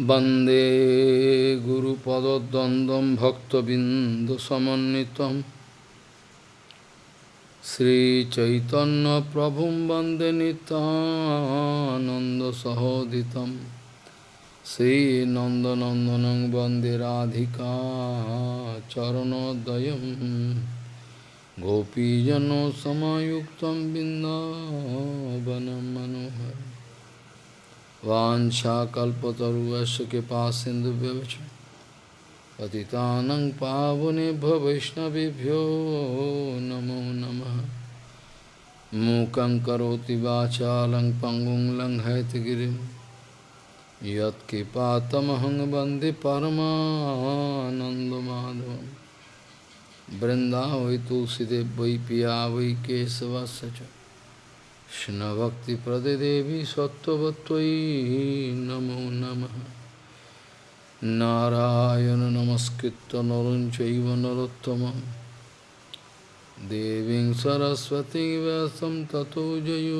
वंदे गुरुपदद्वन्द्वं भक्तबिन्दुसमन्वितं। श्रीचैतन्यप्रभुं वंदे नितानन्दसहोदितं श्रीनन्दनन्दनं वंदे राधिका चरणोदयं गोपीजनसमायुक्तं बिन्दावनं मनोहरम्। वाशाकल्पतरुश कृपा सिंधु पति पावने वैष्णवभ्यो नमो नम। मूक वाचा लंग पंगुं लंग हैतगिरिं यत्कृपातमहं वंदे वै तुलसीदेव वै पिया वै केशवश কৃষ্ণভক্তিপ্রদেদেবী সত্যবত্যই নমো নমঃ। নারায়ণ নমস্কৃত নরঞ্চৈব নরোত্তমম দেবীং সরস্বতী ব্যাসম ততো জয়ী।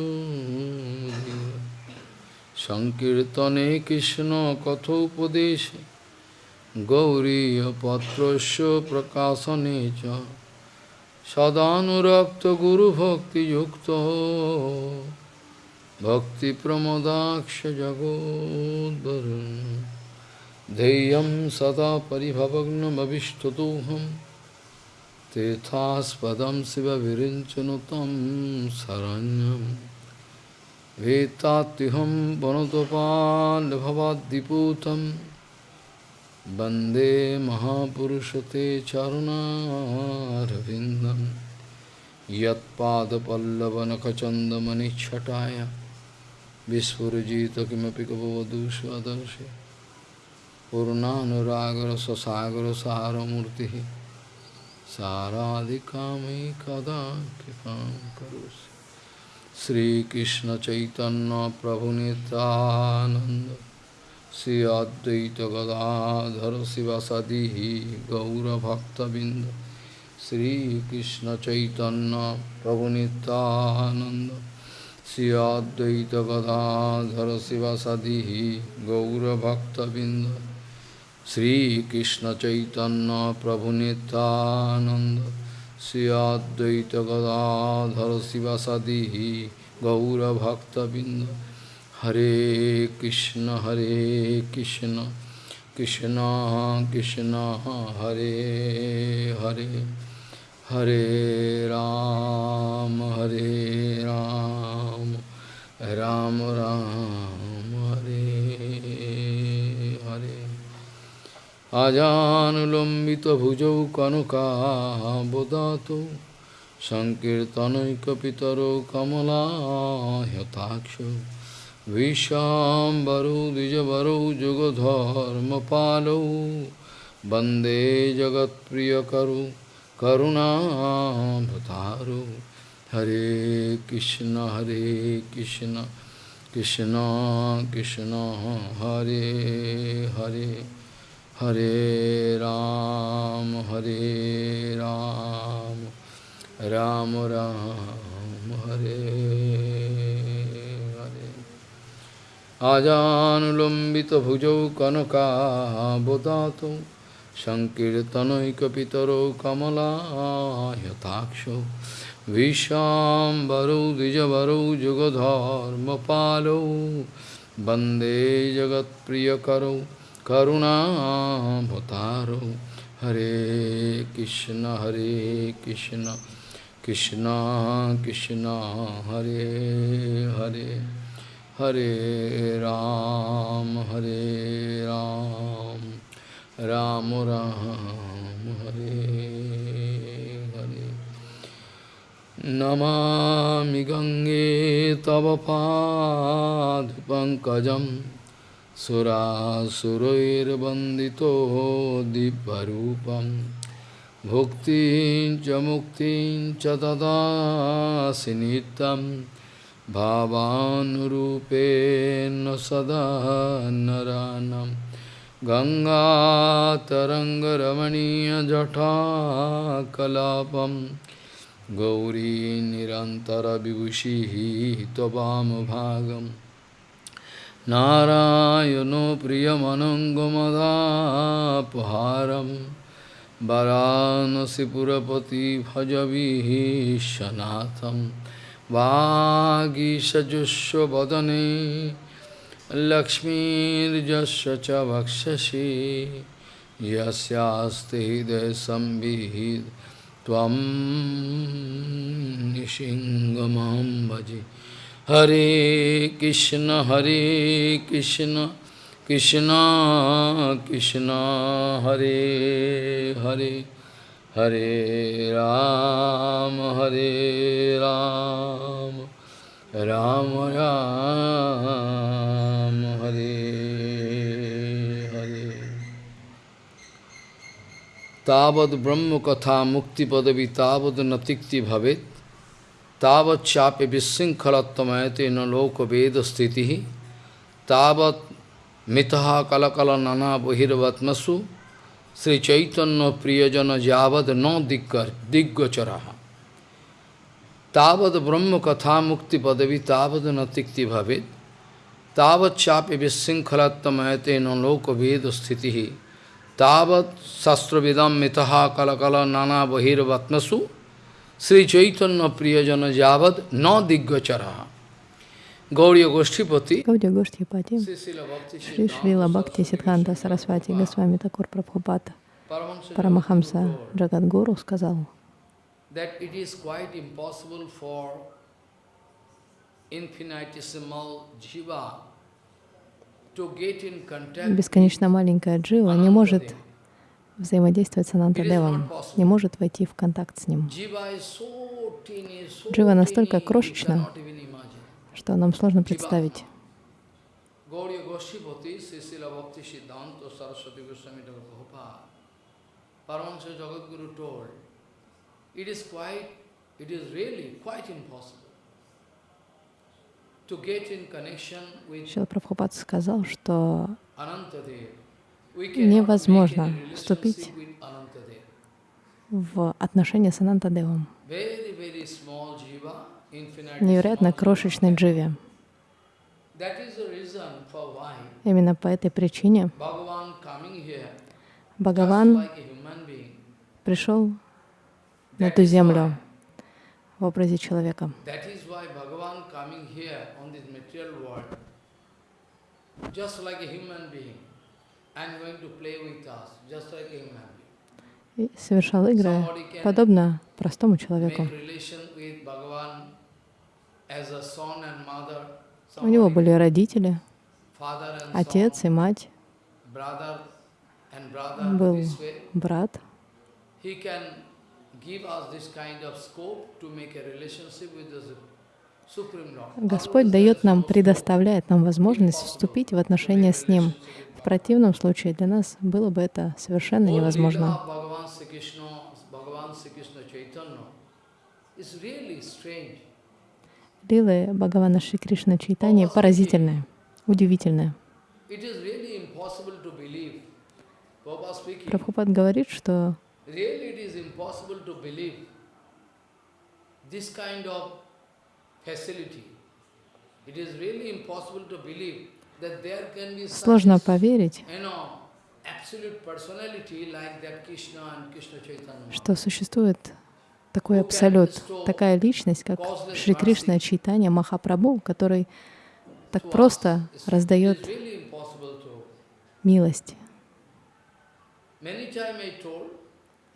সংকীর্তনে কৃষ্ণ কথোপদেশে। গৌরীপত্রস্য প্রকাশনে চ। व्यासं ततो जयो सङ्कीर्तने कृष्णकथोपदेशे गौरीयपत्रस्य प्रकाशने च सदानुरक्तगुरुभक्तियुक्तो भक्तिप्रमदाक्षजगोद्वरुन् ध्येयं सदा परिभवग्नमभिष्टदोहं तीर्थास्पदं शिवविरिञ्चनुतं शरण्यं वेत्तात्युहं वनुतपाल्भवाद्दिपूतं वंदे महापुरुषते चरुणारविन्दं यत्पादपल्लवनखचन्दमनिच्छटाय विस्फुरजित किमपि कपवधू स्वदर्शि पूर्णानुरागरससागरसारमूर्तिः साराधिकामयि कदा कृपां करोसि श्रीकृष्णचैतन्यप्रभुनितानन्द। श्री अद्वैत गदाधर शिवसदी गौरभक्तबिंद श्रीकृष्ण चैतन्य प्रभु नित्यानंद श्री अद्वैत गदाधर शिवसदी गौरभक्तबिंद श्रीकृष्ण चैतन्य प्रभु नित्यानंद श्री Advaita Hare Krishna Hare Krishna Krishna Krishna Hare Hare Hare Ram Hare Ram Ram Ram Hare Hare Ajanulambita bhujau kanuka bodhato Sankirtanaikapitaro kamala hyatakshu विशाम्बरौ द्विजवरौ जुगधर्मपालौ वन्दे जगत्प्रियकरौ करुणाभतारौ हरे कृष्ण हरे कृष्ण कृष्ण कृष्ण हरे हरे हरे राम हरे राम राम राम हरे আজানুলম্বিতভুজৌ কনকাবদাত সংকীর্তনৈকপিতরৌ কমলায়তাক্ষ বিশ্বাম্বরৌ দ্বিজবরৌ যুগধর্মপালৌ বন্দে জগৎপ্রিয়করৌ করুণাভতারৌ হরে কৃষ্ণ হরে কৃষ্ণ কৃষ্ণ কৃষ্ণ, হরে হরে। हरे राम हरे राम राम राम हरे हरे नमामि गङ्गे तव पादपङ्कजं सुरासुरैर्वन्दितो दिव्यरूपं भुक्तिं च मुक्तिं च ददासि नित्यम् भावानुरूपेण सदा नरानं। गङ्गातरङ्गरमणीयजटाकलापं गौरी निरन्तरविभूषिः त्ववामभागं नारायणो प्रियमनङ्गमदापहारं वरानसिपुरपति भजविशनाथं वागीषजुष्वदने लक्ष्मीर्जस्य च हृदयसंविहित त्वं निशिङ्गमां भजे। हरे कृष्ण हरे कृष्ण कृष्ण कृष्ण, हरे हरे। हरे राम हरे राम राम राम हरे हरे तावद ब्रह्म कथा मुक्ति पदवी तावद न तिक्ति भवेत तावत चापे विशृंखलत्वमयते न लोक वेद स्थिति तावत मिथा कलकल नाना बहिर्वत्मसु श्री चैतन्य प्रियजन जावद न दिग्ग दिग्गोचरा तावद ब्रह्म कथा मुक्ति पदवी तावद न तिक्ति भवेत तावत चापे विशृंखलत्वमयते न लोक वेद स्थिति तावत शस्त्रविदम मिथा कलकल नाना बहिर्वत्मसु श्री चैतन्य प्रियजन जावद न दिग्गचरा Гаудия Гоштхипати, Шри Шрила Бхакти Сидханта Сарасвати Госвами Такур Прабхупата, Парамахамса Джагадгуру сказал, бесконечно маленькая джива не может взаимодействовать с Анантадевом, не может войти в контакт с ним. Джива настолько крошечна. Что нам сложно представить. Шила Прабхупад сказал, что невозможно вступить в отношения с Анантадевом, Невероятно крошечной дживе. Именно по этой причине Бхагаван пришел на эту землю в образе человека. И совершал игры подобно простому человеку. У него были родители, отец и мать, был брат. Господь дает нам, предоставляет нам возможность вступить в отношения с Ним. В противном случае для нас было бы это совершенно невозможно. Лилы Бхагавана Шри Кришна Чайтани. Prabhupada speaking, Прабхупад говорит, что сложно поверить, что существует такой абсолют, такая личность, как Шри Кришна Чайтанья Махапрабху, который так просто раздает милость.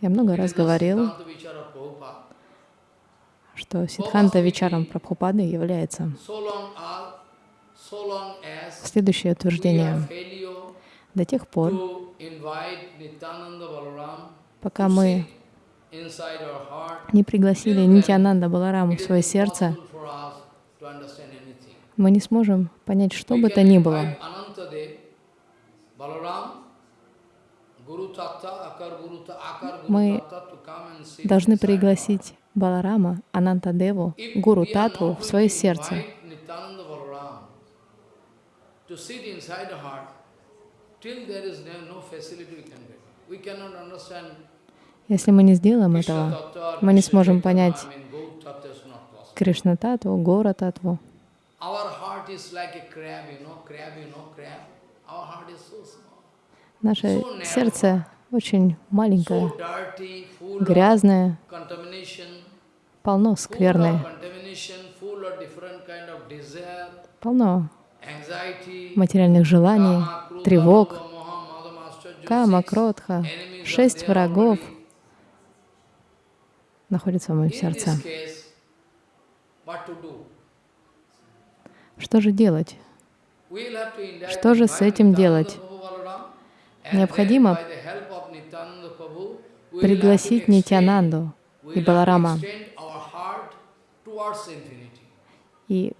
Я много раз говорил, что Сидханта Вичарам Прабхупады является следующее утверждение. До тех пор, пока мы не пригласили Нитянанда Балараму в свое сердце, мы не сможем понять что бы то ни было. Мы Должны пригласить Баларама, Анантадеву, If Гуру Татву в свое сердце. till there is no, no facility we can get. We cannot understand Если мы не сделаем этого, мы не сможем понять. Кришна Татву, Гора Татву. Наше сердце очень маленькое, грязное, полно скверны, desire, полно материальных желаний, тревог, кама, кротха, шесть врагов already. находятся в моем сердце. Что же делать? Что же с этим делать? Необходимо пригласить Нитянанду и Баларама. И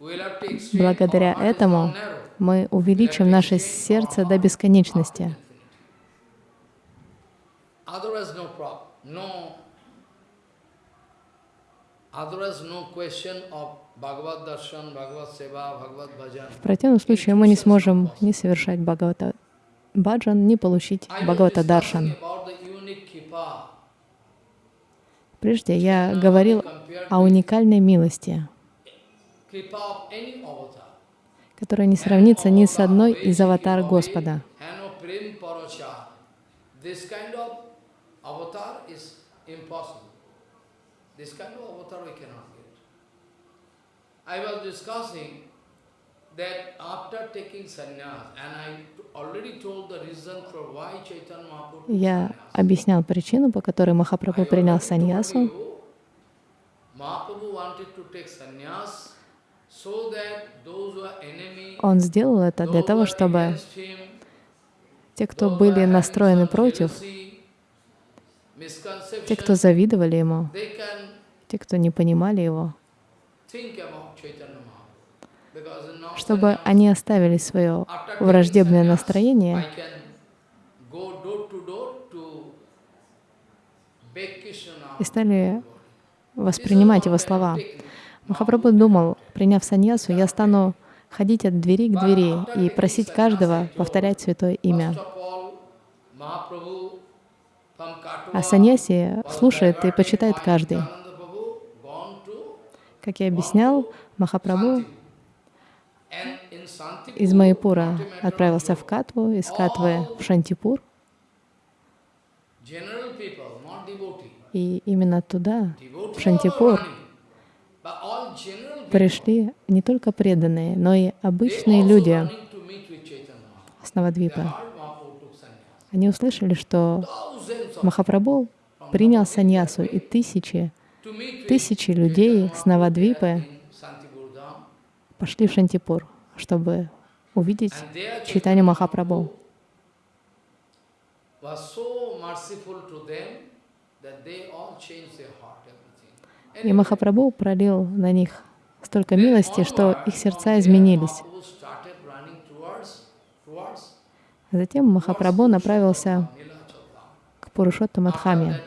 благодаря этому мы увеличим наше сердце до бесконечности. В противном случае мы не сможем ни совершать Бхагавата Баджан, ни получить Бхагавата Даршан. Прежде я говорил о уникальной милости, которая не сравнится ни с одной из аватар Господа. This kind of avatar is impossible. This kind of avatar we cannot get. I was discussing that after taking sannyas, and I already told the reason for why Chaitanya Mahaprabhu Я объяснял причину, по которой Махапрабху принял саньясу. Он сделал это для того, чтобы те, кто были настроены против, те, кто завидовали ему, те, кто не понимали его, чтобы они оставили свое враждебное настроение и стали воспринимать его слова. Махапрабху думал, приняв саньясу, я стану ходить от двери к двери и просить каждого повторять святое имя. А саньяси слушает и почитает каждый. Как я объяснял, Махапрабху из Майпура отправился в Катву, из Катвы в Шантипур, и именно туда, в Шантипур, пришли не только преданные, но и обычные люди с Навадвипы. Они услышали, что Махапрабху принял саньясу, и тысячи, тысячи людей с Навадвипы пошли в Шантипур, чтобы увидеть читание Махапрабху. И Махапрабху пролил на них столько милости, что их сердца изменились. Затем Махапрабху направился к Пурушоттам Адхаме.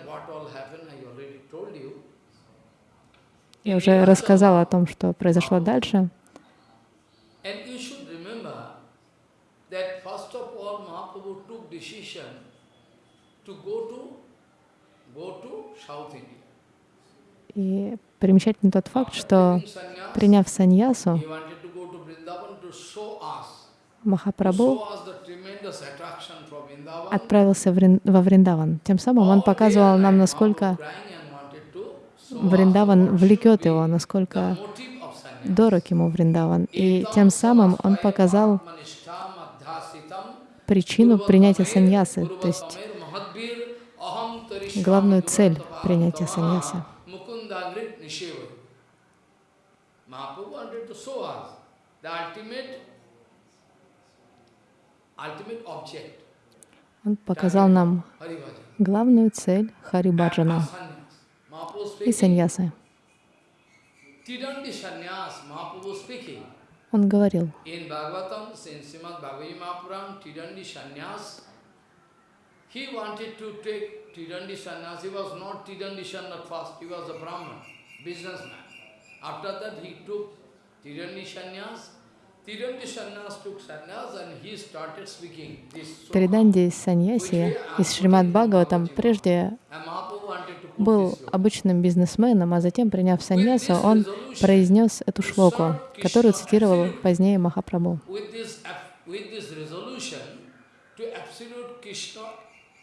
Я уже рассказала о том, что произошло дальше. И примечательный тот факт, что приняв саньясу, Махапрабху отправился во Вриндаван. Тем самым он показывал нам, насколько Вриндаван влекет его, насколько дорог ему Вриндаван. И тем самым он показал причину принятия саньясы, то есть главную цель принятия саньясы. Он показал нам главную цель Харибаджана и саньясы. Он говорил, He wanted to take Tirandi sannyas. He was not Tirandi sannyas first. He was a Brahman, businessman. After that, he took Tirandi sannyas. Триданди саньяси из Шримад Бхагаватам прежде был обычным бизнесменом, а затем, приняв саньясу, он произнес эту шлоку, которую цитировал позднее Махапрабху.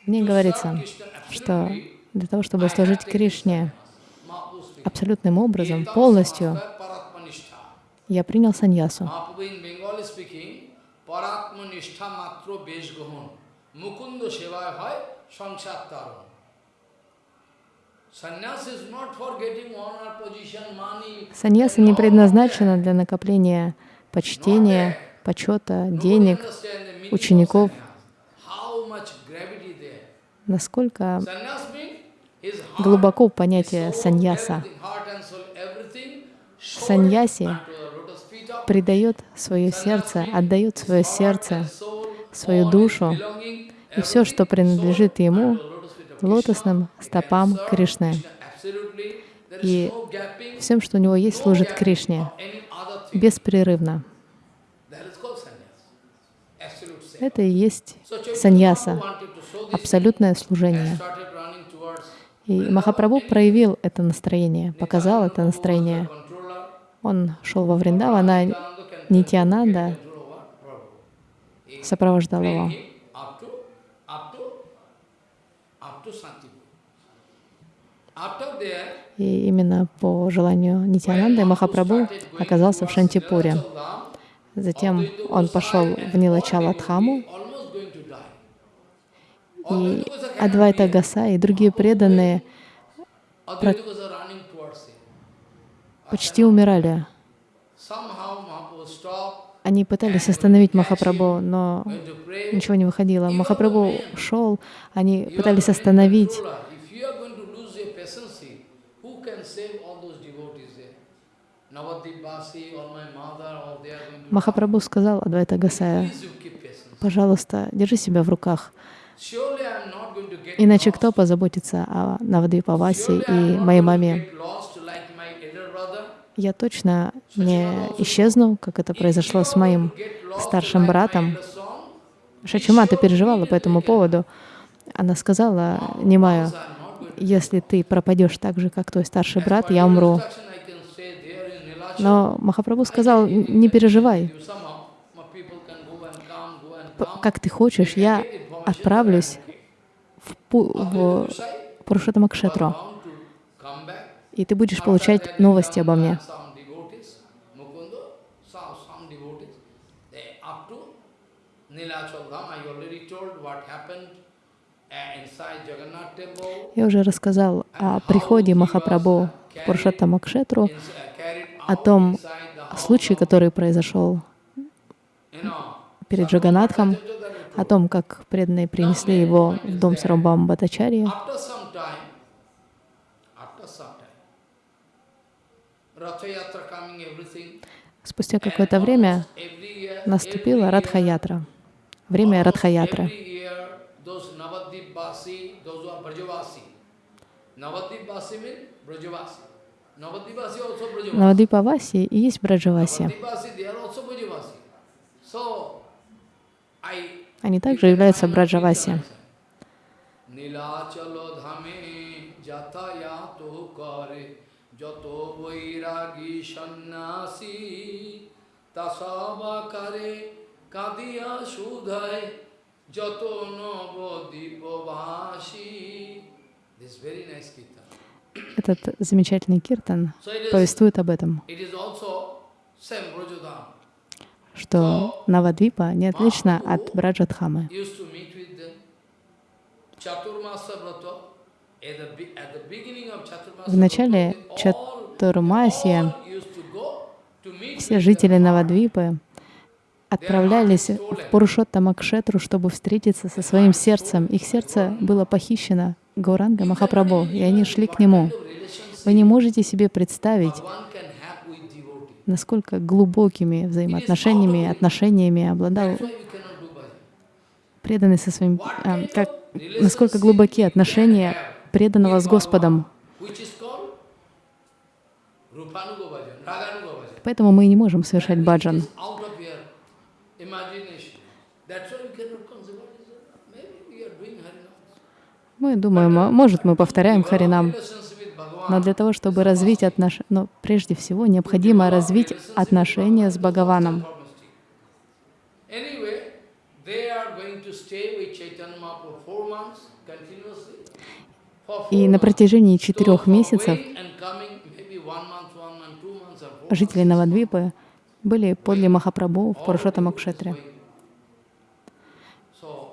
В ней говорится, что для того, чтобы служить Кришне абсолютным образом, полностью. Я принял саньясу. Саньяса не предназначена для накопления почтения, почета, денег, учеников. Насколько глубоко понятие саньяса. everything, heart предает свое сердце, отдает свое сердце, свою душу и все, что принадлежит ему, лотосным стопам Кришны. И всем, что у него есть, служит Кришне беспрерывно. Это и есть саньяса, абсолютное служение. И Махапрабху проявил это настроение, показал это настроение. Он шел во Вриндаван, а Нитянанда сопровождал его. И именно по желанию Нитянанды Махапрабху оказался в Шантипуре. Затем он пошел в Нилачаладхаму, и Адвайта Гаса и другие преданные почти умирали. Они пытались остановить Махапрабху, но ничего не выходило. Махапрабху шел, они пытались остановить. Махапрабху сказал Адвайта Гасая, пожалуйста, держи себя в руках, иначе кто позаботится о Навадвипавасе и моей маме? Я точно не исчезну, как это произошло с моим старшим братом. Шачимата переживала по этому поводу. Она сказала Нимаю, если ты пропадешь так же, как твой старший брат, я умру. Но Махапрабху сказал, не переживай, как ты хочешь, я отправлюсь в, в Пурушатамакшетру, и ты будешь получать новости обо мне. Я уже рассказал о приходе Махапрабху в Пурушаттамакшетру, о том случае, который произошел перед Джаганатхом, о том, как преданные принесли его в дом Сарамбам Батачарьи. Спустя какое-то время наступила Радха-ятра, время Радха-ятры. Навадвипаваси и есть Браджаваси. Они также являются Браджаваси. tasavakare kadiya sudhay jato navadipavashi. This very nice kirtan. Этот замечательный киртан повествует об этом, что Навадвипа не отлична от Браджадхамы. В начале Чатурмасия все жители Навадвипы отправлялись в Пурушоттамакшетру, чтобы встретиться со своим сердцем. Их сердце было похищено Гауранга Махапрабху, и они шли к нему. Вы не можете себе представить, насколько глубокими взаимоотношениями, отношениями обладал преданный со своим, а, как, насколько глубоки отношения преданного с Господом. Which is called Rupanuga bhajan, Raganuga bhajan. Поэтому мы не можем совершать баджан. Мы думаем, а может, мы повторяем Харинам, но для того, чтобы развить отношения, но прежде всего необходимо развить отношения с Бхагаваном. И на протяжении четырех месяцев going and coming, maybe one month, one month, two months, or four жители Навадвипы были подле Махапрабху в all Пурушоттама people is Кшетре. going. So,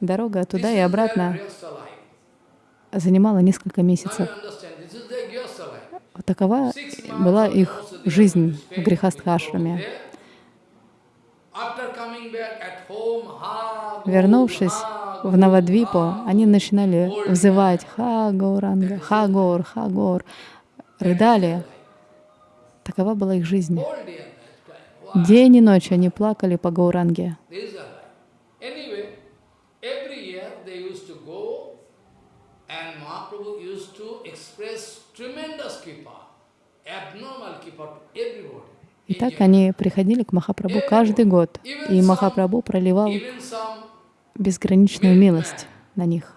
Дорога туда и обратно занимала несколько месяцев. Такова была их жизнь в go, Вернувшись в Навадвипу, они начинали взывать «Ха, Гауранга! Ха, Гаур! Ха, Гаур!» Рыдали. Такова была их жизнь. День и ночь они плакали по Гауранге. И так они приходили к Махапрабху каждый год, и Махапрабху проливал безграничную милость на них.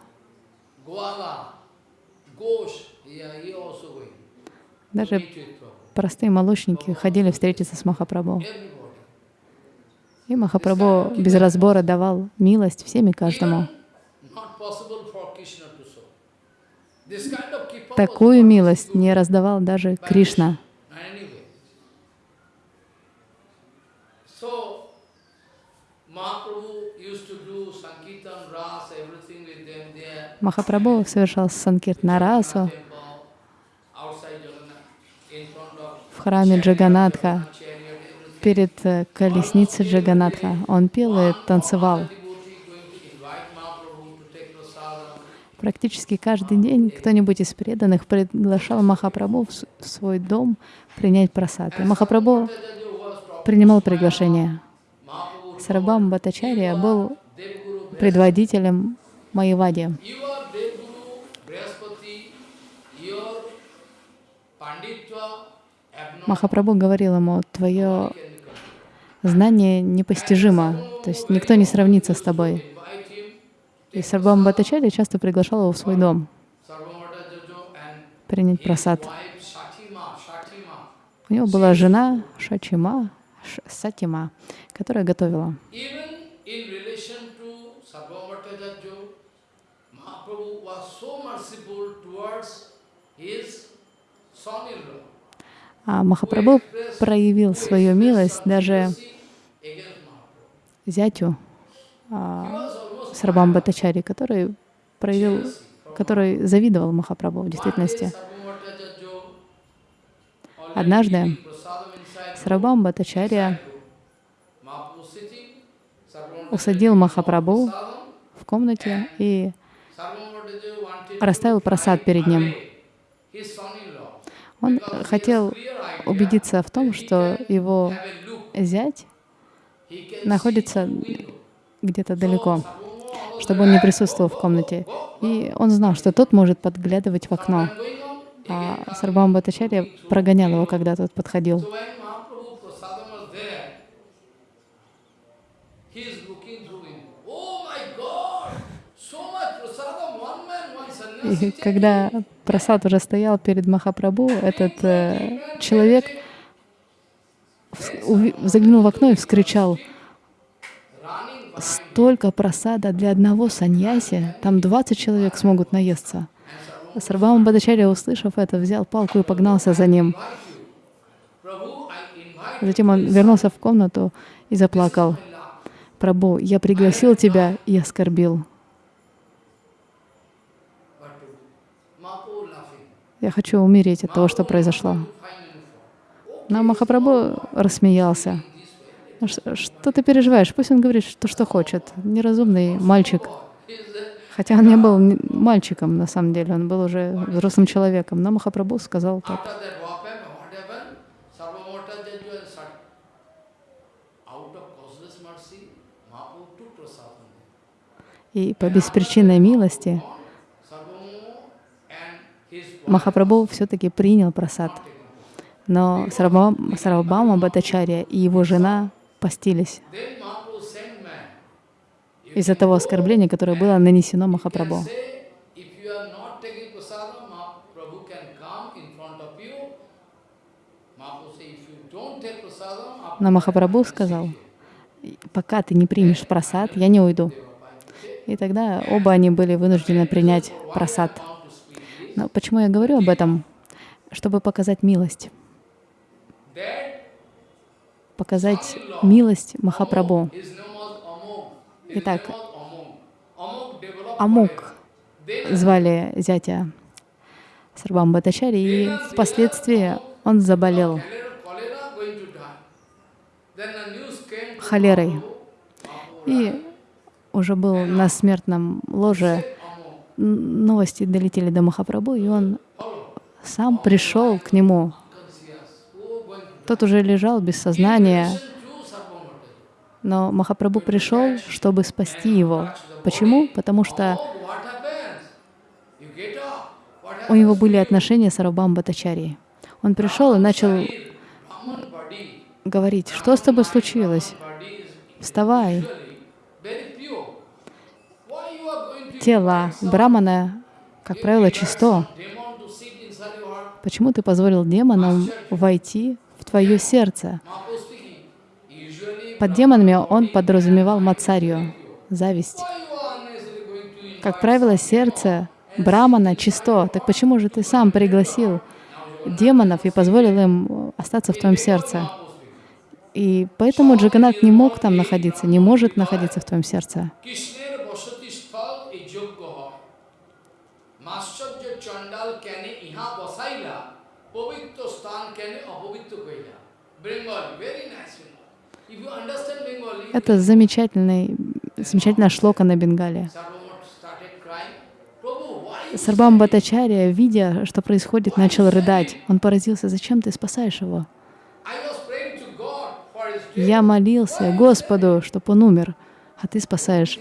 Даже. Простые молочники ходили встретиться с Махапрабху. И Махапрабху без разбора давал милость всем и каждому. Такую милость не раздавал даже Кришна. Anyway. So, Mahaprabhu used to do Sankirtan, Ras, everything with them there. Махапрабху совершал санкиртна расу Temple, outside Jagannath, in front of в храме Джаганатха, перед э, колесницей Джаганатха. Он пел и танцевал. Практически каждый день кто-нибудь из преданных приглашал Махапрабху в свой дом принять прасад. И Махапрабху принимал приглашение. Сарабам Батачария был предводителем Майявади. You are Devguru, Brihaspati, your Panditva, abnormal. Махапрабху говорил ему, твое знание непостижимо, то есть никто не сравнится с тобой. И Сарбам Батачария часто приглашал его в свой дом принять просад. У него была жена Шачима, Ш- Сатима, которая готовила. Mahaprabhu was so merciful towards his. А Махапрабху проявил свою милость даже зятю а, Сарбам Батачари, который проявил, который завидовал Махапрабху в действительности. Однажды Сарабам Батачария усадил Махапрабху в комнате и расставил просад перед ним. Он хотел убедиться в том, что его зять находится где-то далеко, чтобы он не присутствовал в комнате. И он знал, что тот может подглядывать в окно. А Сарбам Батачарья прогонял его, когда тот подходил. So when Mahaprabhu prasadam was there, he is looking through him. Oh my God! So much prasadam, one man, one sannyasi. И когда просад уже стоял перед Махапрабху, этот э, человек заглянул в окно и вскричал, столько просада для одного саньяси, там 20 человек смогут наесться. Сарбама Бадачарья, услышав это, взял палку и погнался за ним. Затем он вернулся в комнату и заплакал. «Прабу, я пригласил тебя и оскорбил. Я хочу умереть от того, что произошло». Но Махапрабху рассмеялся. «Ну Что ты переживаешь? Пусть он говорит, что, что хочет. Неразумный мальчик. Хотя он не был мальчиком, на самом деле, он был уже взрослым человеком. Но Махапрабху сказал так. After that, what happened? Махапрабху все-таки принял просад. Но Сарабхама Бхатачарья и его жена постились из-за того оскорбления, которое было нанесено Махапрабху. Но Махапрабху сказал, пока ты не примешь просад, я не уйду. И тогда оба они были вынуждены принять просад. Но почему я говорю об этом? Чтобы показать милость. Показать милость Махапрабху. Итак, Амук звали зятя Сарбам Батачари, и впоследствии он заболел холерой. И уже был на смертном ложе. Новости долетели до Махапрабху, и он сам пришел к нему. Тот уже лежал без сознания, но Махапрабху пришел, чтобы спасти его. Почему? Потому что у него были отношения с Арабам Батачари. Он пришел и начал говорить, что с тобой случилось? Вставай. Тело Брамана, как правило, чисто. Почему ты позволил демонам войти в твое сердце? Под демонами он подразумевал мацарью, зависть. Как правило, сердце Брамана чисто. Так почему же ты сам пригласил демонов и позволил им остаться в твоем сердце? И поэтому Джаганат не мог там находиться, не может находиться в твоем сердце. Это замечательный, замечательная шлока на Бенгале. Сарбам Батачария, видя, что происходит, начал рыдать. Он поразился, зачем ты спасаешь его? Я молился Господу, чтобы он умер, а ты спасаешь.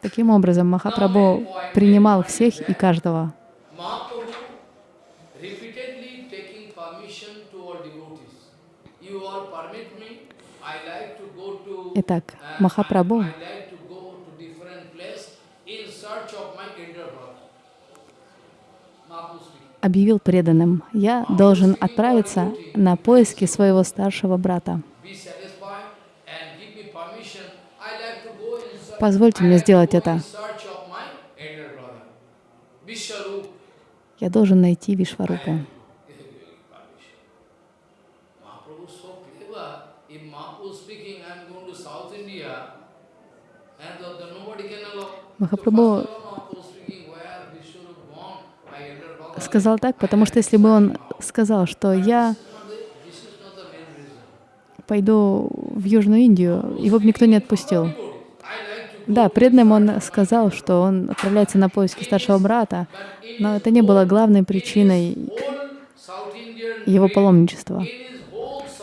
Таким образом, Махапрабху принимал всех и каждого. Итак, Махапрабху объявил преданным, «Я должен отправиться на поиски своего старшего брата. Позвольте мне сделать это. Я должен найти Вишварупу». Махапрабху сказал так, потому что если бы он сказал, что я пойду в Южную Индию, его бы никто не отпустил. Да, преданным он сказал, что он отправляется на поиски старшего брата, но это не было главной причиной его паломничества.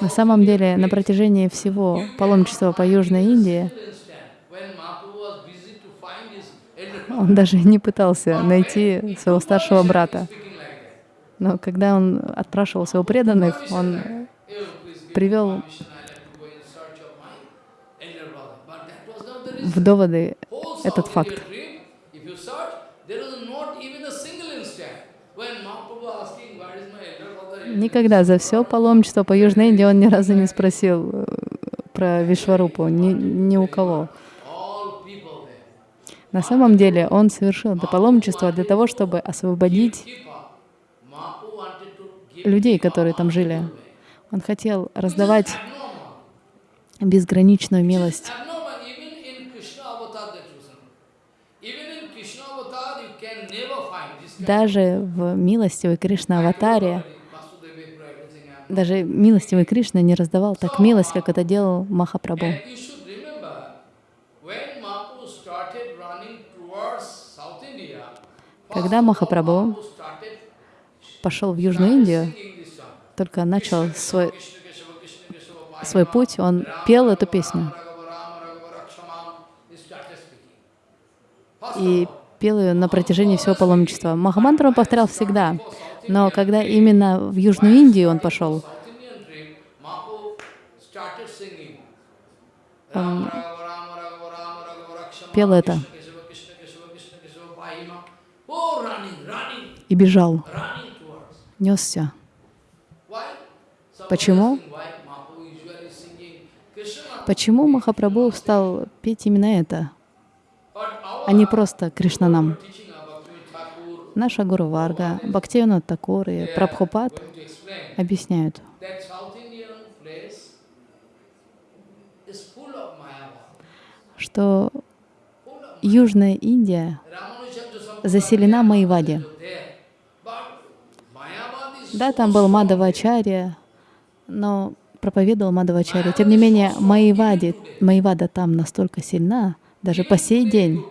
На самом деле, на протяжении всего паломничества по Южной Индии он даже не пытался найти своего старшего брата. Но когда он отпрашивал своего преданных, он привел в доводы этот факт. Никогда за все паломничество по Южной Индии он ни разу не спросил э, про Вишварупу, ни, ни у кого. На самом деле он совершил это паломничество для того, чтобы освободить людей, которые там жили. Он хотел раздавать безграничную милость. Даже в милостивой Кришна-аватаре, даже милостивый Кришна не раздавал так милость, как это делал Махапрабху. Когда Махапрабху пошел в Южную Индию, только начал свой, свой путь, он пел эту песню. И пел ее на протяжении всего паломничества. Махамантру он повторял всегда, но когда именно в Южную Индию он пошел, он пел это. и бежал, несся. Почему? Почему Махапрабху стал петь именно это, а не просто Кришнанам? Наша Гуру Варга, Бхактивинод Такур и Прабхупад объясняют, что Южная Индия заселена Майвади. Да, там был Мадавачарья, но проповедовал Мадавачарья. Тем не менее, Майвади, Майвада там настолько сильна, даже по сей день.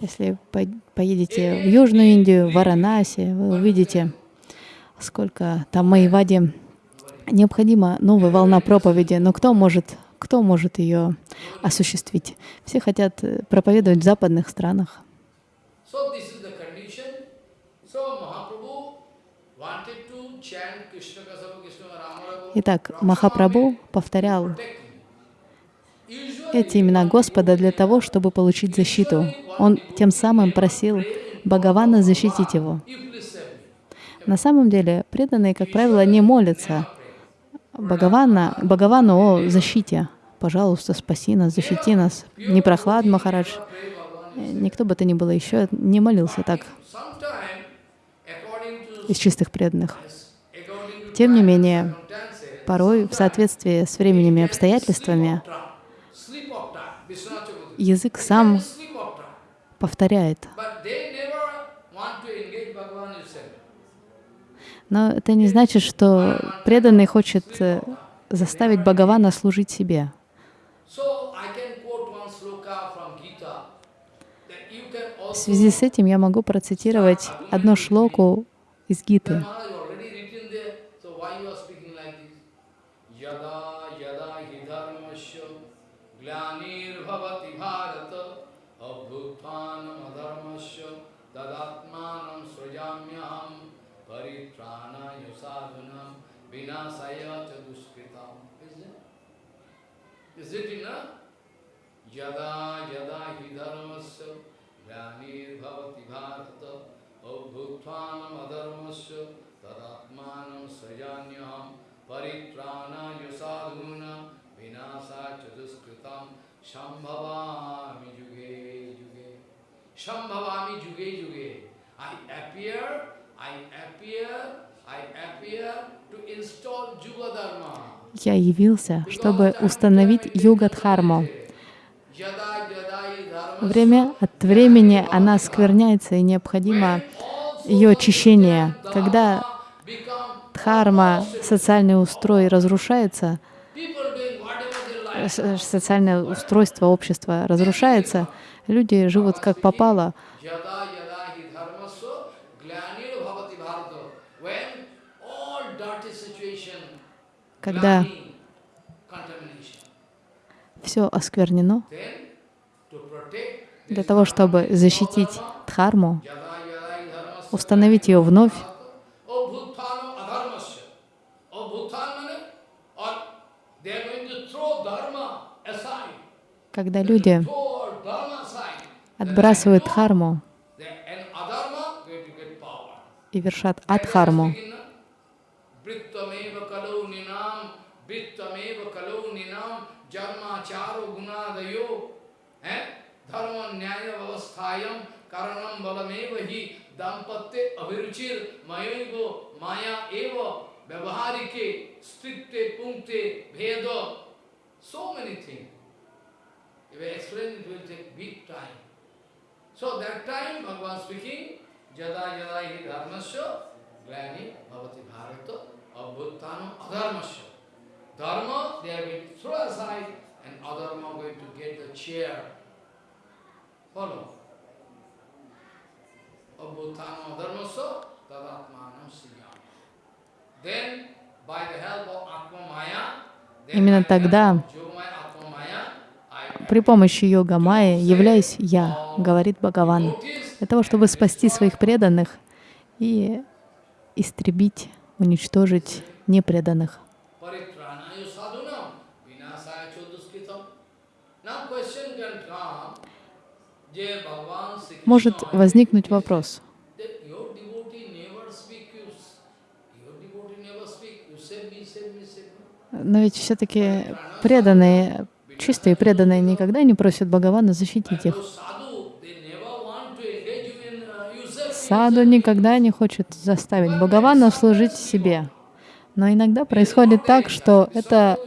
Если по- поедете в Южную Индию, в Варанаси, вы увидите, сколько там Майвади. Необходима новая волна проповеди, но кто может, кто может ее осуществить? Все хотят э, проповедовать в западных странах. Итак, Махапрабху повторял эти имена Господа для того, чтобы получить защиту. Он тем самым просил Бхагавана защитить его. На самом деле, преданные, как правило, не молятся Бхагавана, Бхагавану о защите. Пожалуйста, спаси нас, защити нас. Не прохлад, Махарадж. Никто бы то ни было еще не молился так из чистых преданных. Тем не менее, порой в соответствии с временем и обстоятельствами язык сам повторяет. Но это не значит, что преданный хочет э, заставить Бхагавана служить себе. В связи с этим я могу процитировать одну шлоку из Гиты. यदा यदा हि धर्मस्य ग्लानिर्भवति भारत अभूत्वानम अधर्मस्य तदात्मानं सृजान्यहं परित्राणाय विनाशा च संभवामि युगे युगे संभवामि युगे युगे I appear, I appear, I appear to install Juga Dharma. Я явился, чтобы установить юга-дхарму. Время от времени она скверняется, и необходимо ее очищение. Когда дхарма, социальный устрой разрушается, э, социальное устройство общества разрушается, люди живут как попало, когда все осквернено, для того, чтобы защитить дхарму, установить ее вновь, когда люди отбрасывают дхарму и вершат адхарму. परम न्याय व्यवस्थायम कारणम बलमेव ही दाम्पत्य अभिरुचिर मयोग माया एव व्यवहारिके स्थित्ते पुंक्ते भेद so many thing If I explain, it will take big time. So that time, Bhagavan speaking, Jada Jada hi dharmasya, glani bhavati bharata, abhuttano adharmasya. Dharma, they have been thrown aside, and adharma going to get the chair Именно тогда, при помощи йога Майи, являюсь я, говорит Бхагаван, для того, чтобы спасти своих преданных и истребить, уничтожить непреданных. Paritranayo sadhunam vinasaya choduskritam. Now question can come, Jai Bhagavan Sri может Krishna возникнуть вопрос. that your devotee never speak, you, s- your devotee never speak, you save me, save me, save me. Но ведь все-таки преданные, чистые преданные никогда не просят Бхагавана защитить их. Саду никогда не хочет заставить Бхагавана служить себе. Но иногда происходит так, что это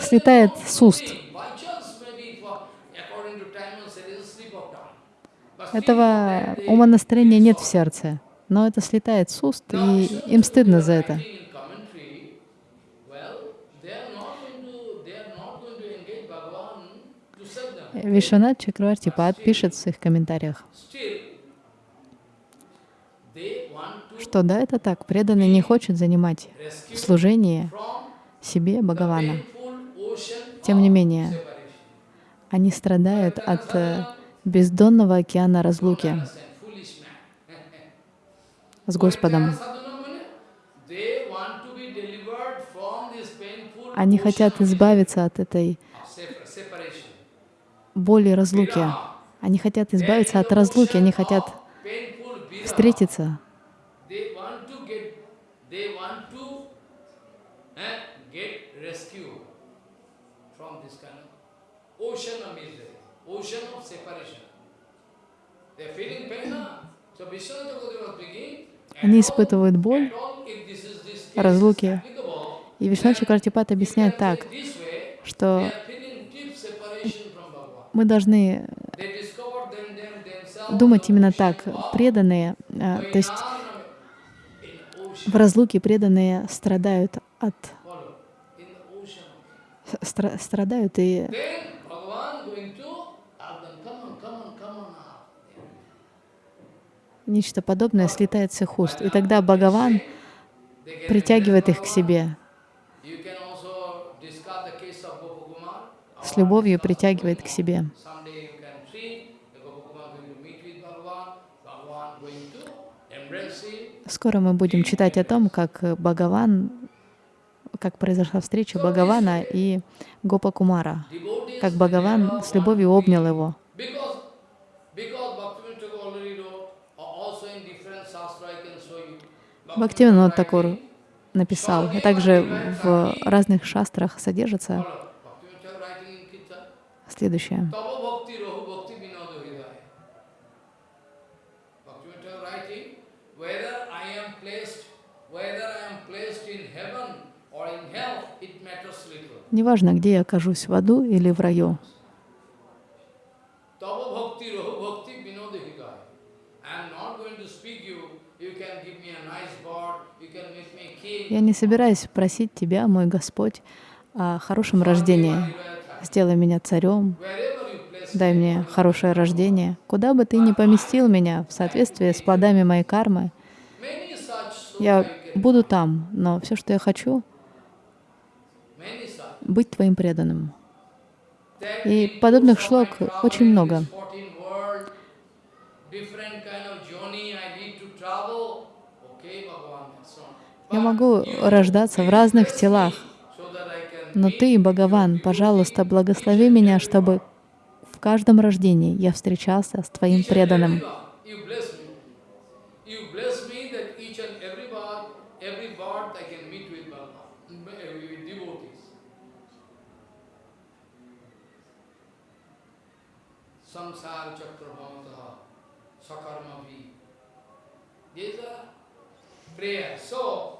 слетает с уст. by chance maybe for, according to time and there is a slip of tongue. But Этого умонастроения нет в сердце, но это слетает с уст, и им стыдно за это. Вишванат Чакравартипад пишет в своих комментариях, что да, это так, преданный не хочет занимать from себе Бхагавана. Тем не менее, они страдают от э, бездонного океана разлуки с Господом. Они хотят избавиться от этой боли разлуки. Они хотят избавиться от разлуки, они хотят встретиться. Eh, ocean of misery, Они испытывают боль разлуки. И Вишначи Картипат объясняет так, что мы должны думать именно так. Преданные, а, то есть в разлуке преданные страдают от страдают и Then Bhagavan going to ask them, come on, come on, come on now. Нечто подобное слетает с их уст. И тогда Бхагаван притягивает их к себе, с любовью притягивает к себе. Скоро мы будем читать о том, как Бхагаван, как произошла встреча Бхагавана и Гопа Кумара, как Бхагаван с любовью обнял его. because, because Bhaktivinoda Thakur already wrote, uh, also in different shastra I can show you. Бхактивинод Такур написал, а также в разных шастрах содержится следующее. Неважно, где я окажусь, в аду или в раю. Tava bhakti rahu bhakti vinoda hridaya. I am not going to speak you, you can give me a nice bird, you can make me king. Я не собираюсь просить Тебя, мой Господь, о хорошем рождении. Сделай меня царем, дай мне хорошее рождение. Куда бы Ты ни поместил меня в соответствии с плодами моей кармы, я буду там, но все, что я хочу, быть Твоим преданным. И подобных шлок очень много. Я могу рождаться в разных телах, но Ты, Бхагаван, пожалуйста, благослови меня, чтобы в каждом рождении я встречался с Твоим преданным. These are prayers. So,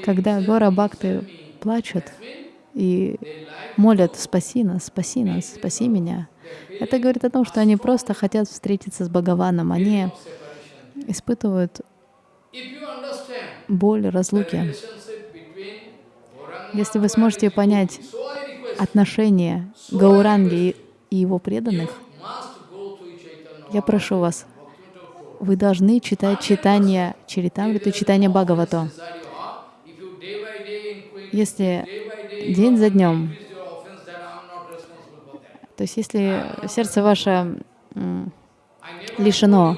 Когда "Save Гора me, Бхакты save me," плачут that means и they like молят «Спаси нас, спаси нас, спаси меня», это говорит о том, что они просто хотят встретиться с Бхагаваном. Они испытывают боль разлуки. Если вы сможете понять отношения Гауранги и его преданных, я прошу вас, вы должны читать читание Чаритамриту читание increase, Если день за днем, то есть если сердце ваше лишено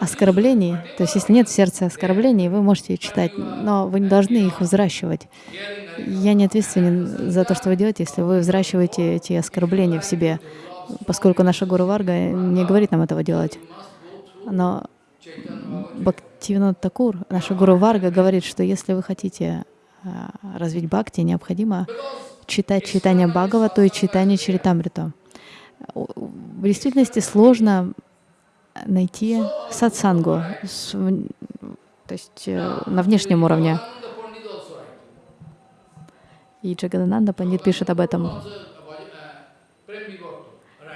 оскорблений, то есть если нет в сердце оскорблений, вы можете читать, но вы не должны их взращивать. Я не ответственен за то, что вы делаете, если вы взращиваете эти оскорбления в себе, поскольку наша Гуру Варга не говорит нам этого делать. Но Бхактивинод Такур, наша Гуру Варга, говорит, что если вы хотите а, развить бхакти, необходимо читать читание Бхагавату и читание Чаритамриту. В действительности сложно найти сатсангу, то есть э, на внешнем уровне. И Джагадананда Пандит пишет об этом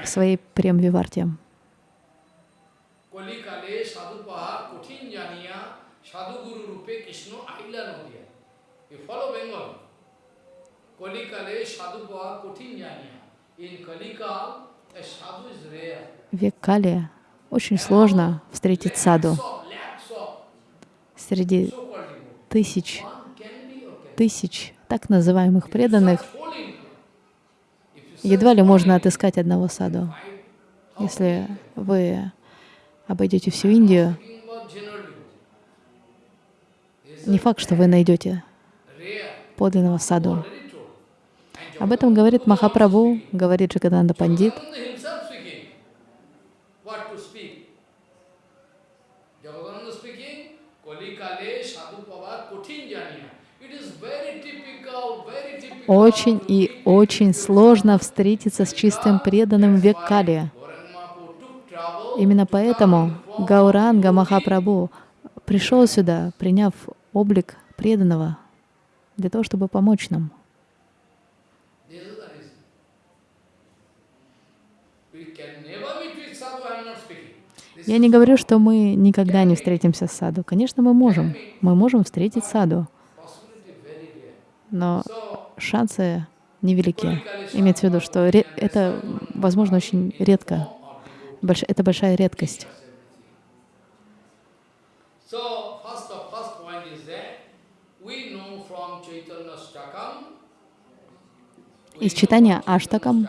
в своей Прем-Виварте. Век Кали очень сложно встретить саду среди тысяч, тысяч так называемых преданных. Едва ли можно отыскать одного саду. Если вы обойдете всю Индию, не факт, что вы найдете подлинного саду. Об этом говорит Махапрабху, говорит Джагананда Пандит. Очень и очень сложно встретиться с чистым преданным в. Именно поэтому Гауранга Махапрабху пришел сюда, приняв облик преданного, для того, чтобы помочь нам. Я не говорю, что мы никогда не встретимся с саду. Конечно, мы можем. Мы можем встретить саду. Но шансы невелики. Имеется в виду, что это, возможно, очень редко. Больш это большая редкость. Из читания Аштакам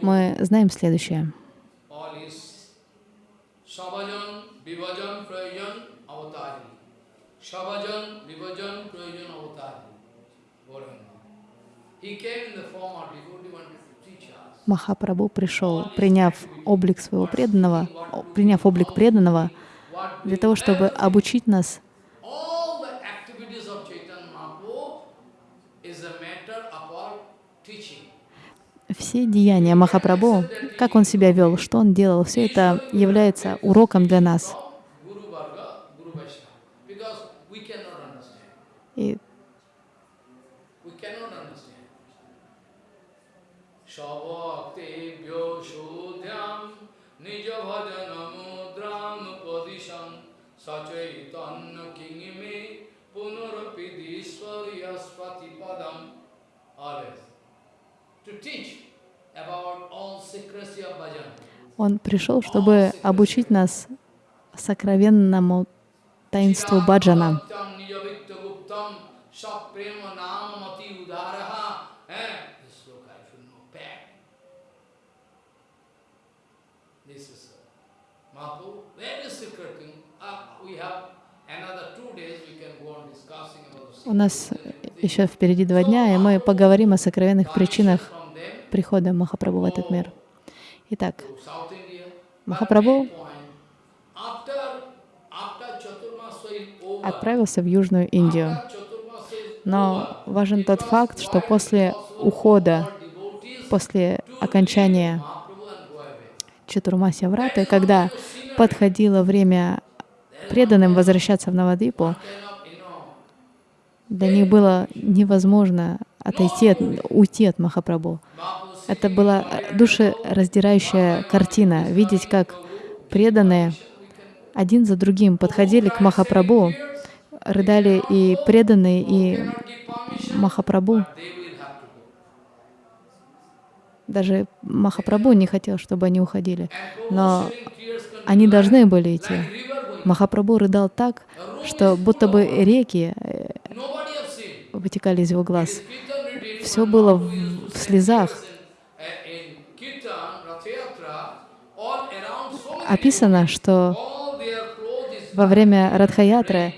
мы знаем следующее. Махапрабху пришел, приняв облик своего преданного, приняв облик преданного, для того, чтобы обучить нас. Все деяния Махапрабху, как он себя вел, что он делал, все это является уроком для нас. И Он пришел, чтобы обучить нас сокровенному таинству баджана. У нас еще впереди два дня, и мы поговорим о сокровенных причинах прихода Махапрабху в этот мир. Итак, Махапрабху отправился в Южную Индию. Но важен тот факт, что после ухода, после окончания Чатурмасия Враты, когда подходило время преданным возвращаться в Навадипу, для них было невозможно отойти, от, уйти от Махапрабху. Это была душераздирающая картина, видеть, как преданные один за другим подходили к Махапрабху, рыдали и преданные, и Махапрабху. Даже Махапрабху не хотел, чтобы они уходили, но они должны были идти. Махапрабху рыдал так, что будто бы реки э, вытекали из его глаз. Все было в, в слезах. описано, что во время Радхаятры.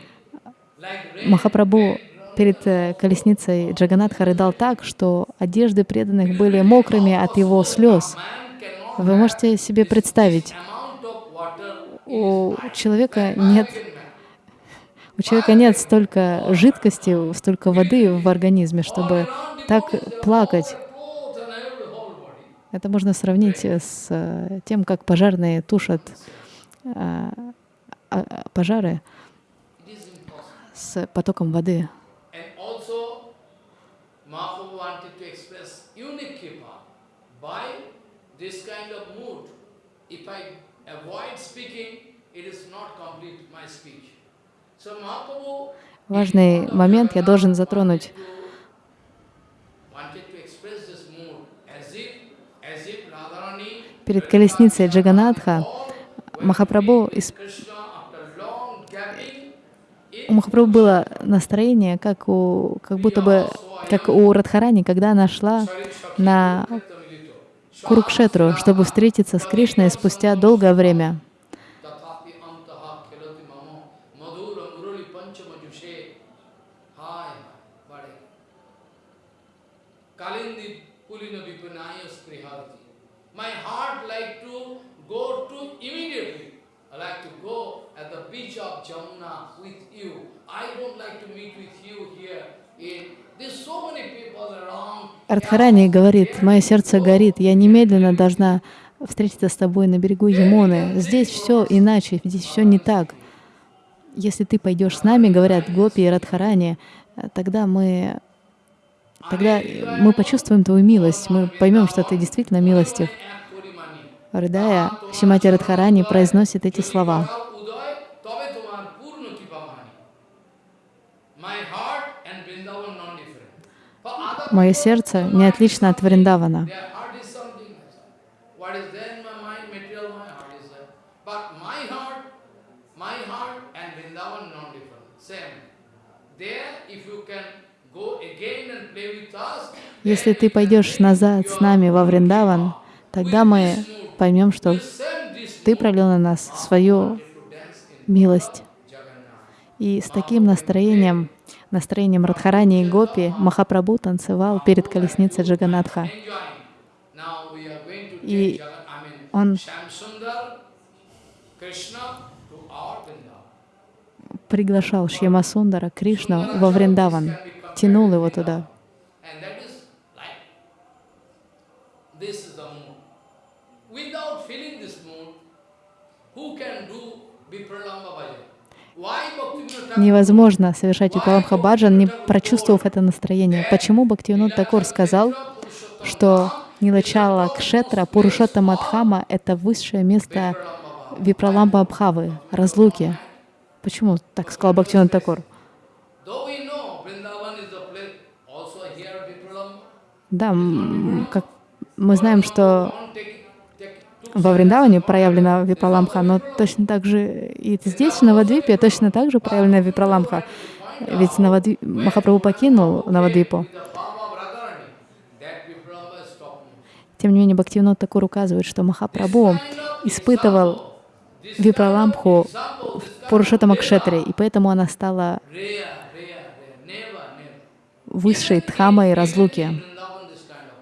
Махапрабху перед э, колесницей Джаганатха рыдал так, что одежды преданных были мокрыми от его слез. Вы можете себе представить, у человека нет. У человека нет столько жидкости, столько воды в организме, чтобы так плакать. Это можно сравнить с э, тем, как пожарные тушат э, а, а, пожары с потоком воды. Avoid speaking, it is not complete my speech. Важный момент я должен затронуть. Перед колесницей Джаганатха Махапрабху исп- у Махапрабху было настроение, как у, как будто бы, как у Радхарани, когда она шла на Курукшетру, чтобы встретиться с Кришной спустя долгое время. Радхарани говорит, мое сердце горит, я немедленно должна встретиться с тобой на берегу Ямуны. Здесь все иначе, здесь все не так. Если ты пойдешь с нами, говорят Гопи и Радхарани, тогда мы, тогда мы почувствуем твою милость, мы поймем, что ты действительно милостив. Рыдая, Шимати Радхарани произносит эти слова. Go again and play with us, Если ты пойдешь назад с нами во Вриндаван, тогда мы поймем, что ты пролил на нас свою милость. И с таким настроением, настроением Радхарани и Гопи, Махапрабху танцевал перед колесницей Джаганатха. И он приглашал Шьямасундара, Кришну, во Вриндаван, тянул его туда. Without feeling this mood, who can do Vipralamba Bhajan? Невозможно совершать Випаламха Баджан, не прочувствовав это настроение. Почему Бхактивинод Такур сказал, что Нилачала Кшетра Пурушота Мадхама — это высшее место Випраламба Абхавы, разлуки? Почему так сказал Бхактивинод Vipralamba, Да, как мы знаем, что don't take, take two во Вриндаване проявлена Випраламха, но точно так же и здесь, в Навадвипе, точно так же проявлена Випраламха. Ведь Навадви... Махапрабху покинул Навадвипу. Тем не менее, Бхактивинод Такур указывает, что Махапрабху испытывал Випраламху в Пурушотама Кшетре, и поэтому она стала высшей Дхамой разлуки. Vrindavan this kind of.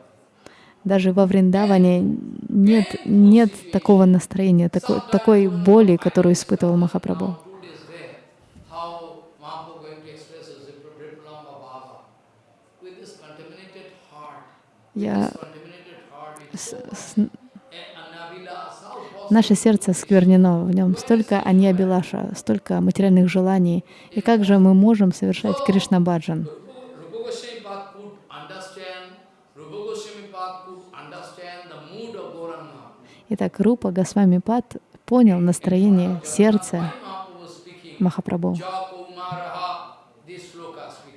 Даже во Вриндаване нет, нет такого настроения, такой, такой боли, которую испытывал Махапрабху. Я с- с-? Наше сердце сквернено, в нем столько аньябилаша, столько материальных желаний. И как же мы можем совершать Кришна Баджан? Rupa Goswami Pad could understand, Rupa Goswami Pad could understand the mood of Gauranga. Итак, Рупа Госвами Пад понял настроение сердца Махапрабху.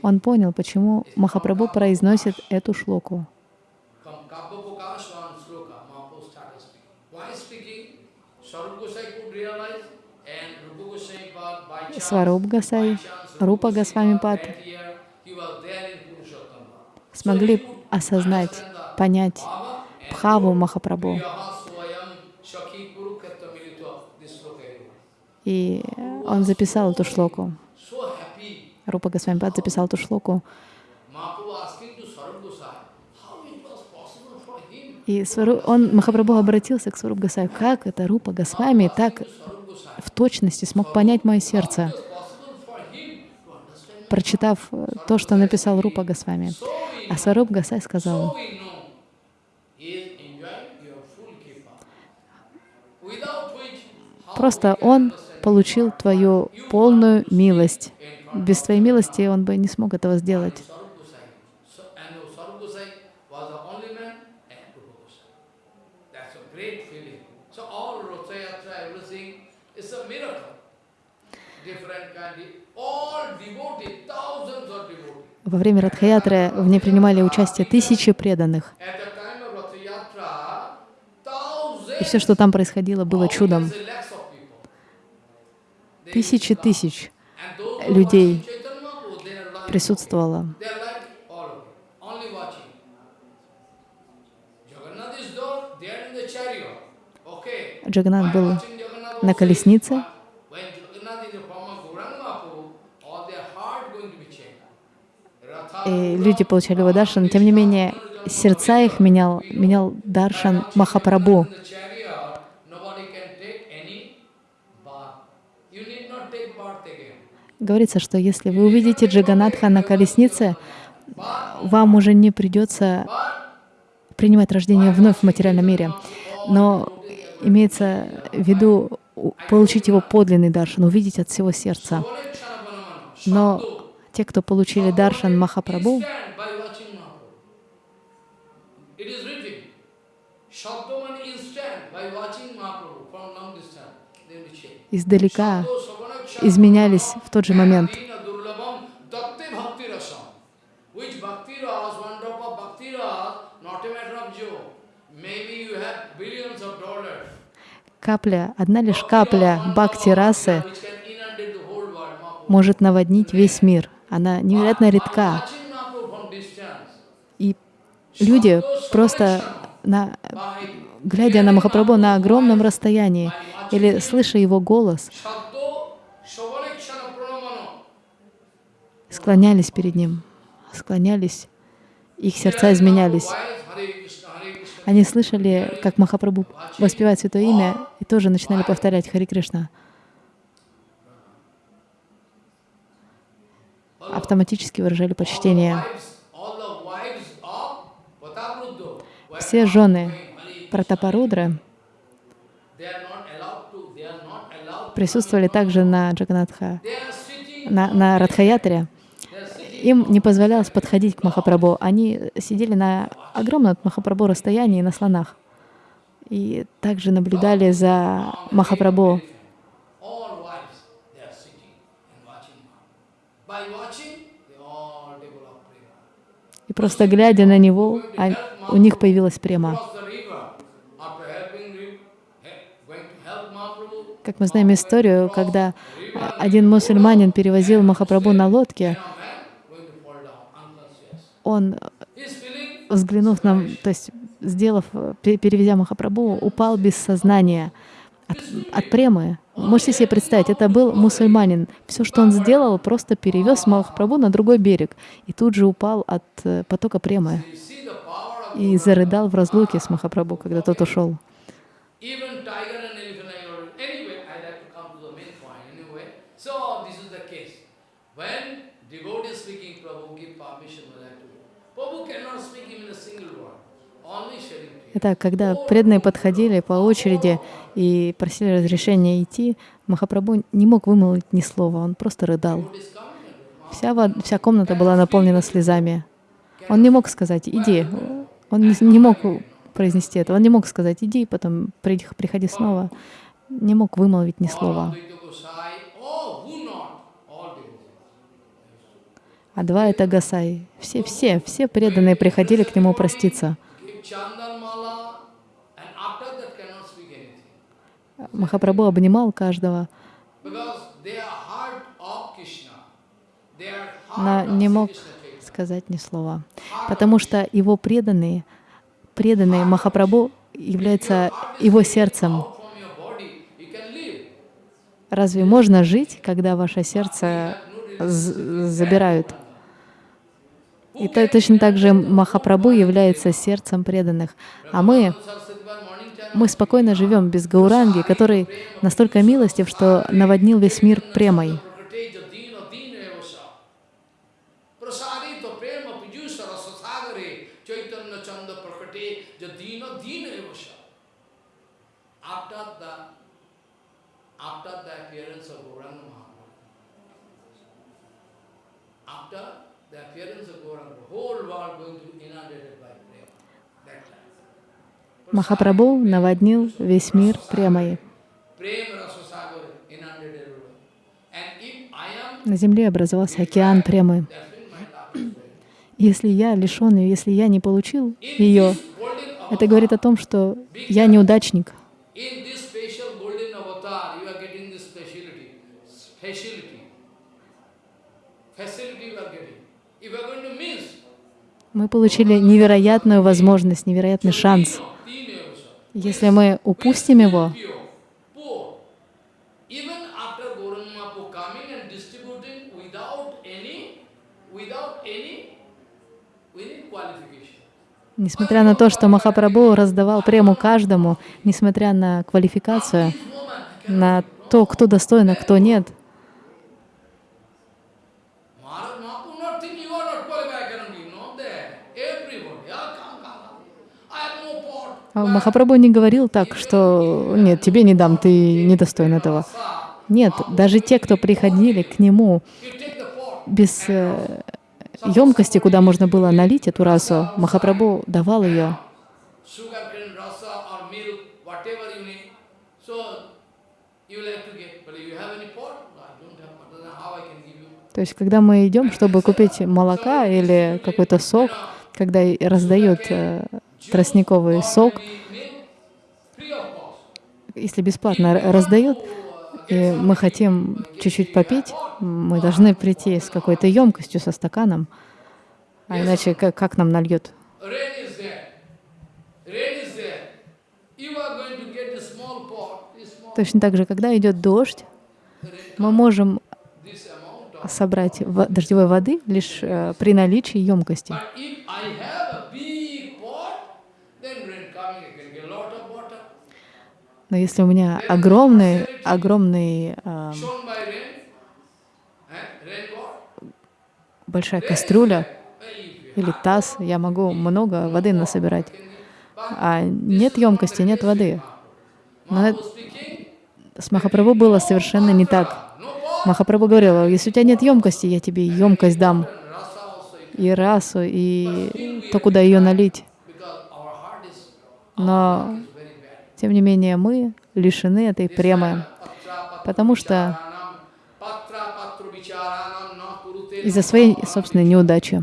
Он понял, почему Махапрабху произносит эту шлоку. From Kabbapakash one sloka, Mahaprabhu started speaking. Why speaking? И он записал эту шлоку. Рупа Госвамипад записал эту шлоку. И Свару- он, Махапрабху обратился к Сваруб Госвами, как это Рупа Госвами так в точности смог понять мое сердце, прочитав э, то, что написал Рупа Госвами. А Сваруб Госай сказал, просто он получил твою полную милость. Без твоей милости он бы не смог этого сделать. Во время Радхаятры в ней принимали участие тысячи преданных. И все, что там происходило, было чудом. Тысячи тысяч людей присутствовало. While был на колеснице, и люди получали его даршан. Тем не менее, сердца их менял, менял даршан Махапрабху. in the chariot, nobody can take any bath. You need not take bath again. Говорится, что если вы увидите Джаганатха на колеснице, вам уже не придется принимать рождение вновь в материальном мире. Но имеется в виду получить его подлинный даршан, увидеть от всего сердца. Но те, кто получили даршан Махапрабху, издалека изменялись в тот же момент. Капля, одна лишь капля бхакти расы может наводнить весь мир. Она невероятно редка. И люди просто, на, глядя на Махапрабху на огромном расстоянии или слыша его голос, склонялись перед ним, склонялись, их сердца изменялись. Они слышали, как Махапрабху воспевает Святое Имя, и тоже начинали повторять Хари Кришна. Автоматически выражали почтение. Все жены. Пратапарудры присутствовали также на Джаганатха, на, на Радхаятре. Им не позволялось подходить к Махапрабху. Они сидели на огромном от Махапрабху расстоянии на слонах. И также наблюдали за Махапрабху. И просто глядя на него, а у них появилась према. Как мы знаем историю, когда один мусульманин перевозил Махапрабху на лодке, a man going to fall down unconscious. Он, feeling взглянув на, то есть сделав, э, пе- перевезя Махапрабху, упал без сознания от, от премы. Можете себе представить, это был мусульманин. Все, что он сделал, просто перевез Махапрабху на другой берег и тут же упал от э, потока премы и зарыдал в разлуке с Махапрабху, когда тот ушел. even tiger and elephant. I already, anyway, I like to come to the main point anyway. So this is the case. When devotee is speaking, Prabhu give permission, we like to. Prabhu cannot speak even a single word, only sharing prayer. Итак, когда преданные подходили по очереди и просили разрешения идти, Махапрабху не мог вымолвить ни слова, он просто рыдал. Вся, во- вся комната была наполнена слезами. Он не мог сказать «иди». Он не, не мог произнести это. Он не мог сказать «иди», потом «приди- приходи снова». Не мог вымолвить ни слова. А два — это Гасай. Все, все, все преданные приходили к нему проститься. Give chandan mala, and after that cannot speak anything. Махапрабху обнимал каждого, но не мог сказать ни слова. Потому что его преданные, преданные Махапрабху являются его сердцем. Разве можно жить, когда ваше сердце забирают? И то, точно так же Махапрабху является сердцем преданных. А мы, мы спокойно живем без Гауранги, который настолько милостив, что наводнил весь мир премой. Махапрабху наводнил весь мир премой. На земле образовался океан премы. Если я лишен ее, если я не получил ее, это говорит о том, что я неудачник. Мы получили невероятную возможность, невероятный шанс. Если мы упустим его, Несмотря на то, что Махапрабху раздавал прему каждому, несмотря на квалификацию, на то, кто достоин, а кто нет, Махапрабху не говорил так, что «нет, тебе не дам, ты недостоин этого». Нет, даже те, кто приходили к нему без э, емкости, куда можно было налить эту расу, Махапрабху давал ее. То есть, когда мы идем, чтобы купить молока или какой-то сок, когда раздают э, тростниковый сок, если бесплатно раздают, и мы хотим чуть-чуть попить, мы должны прийти с какой-то емкостью, со стаканом, а иначе как, как нам нальет? Точно так же, когда идет дождь, мы можем собрать дождевой воды лишь э, при наличии емкости. Но если у меня огромный, огромный, э, большая кастрюля или таз, я могу много воды насобирать. А нет емкости, нет воды. Но с Махапрабху было совершенно не так. Махапрабху говорил, если у тебя нет емкости, я тебе емкость дам, и расу, и то, куда ее налить. Но тем не менее, мы лишены этой премы, потому что из-за своей собственной неудачи.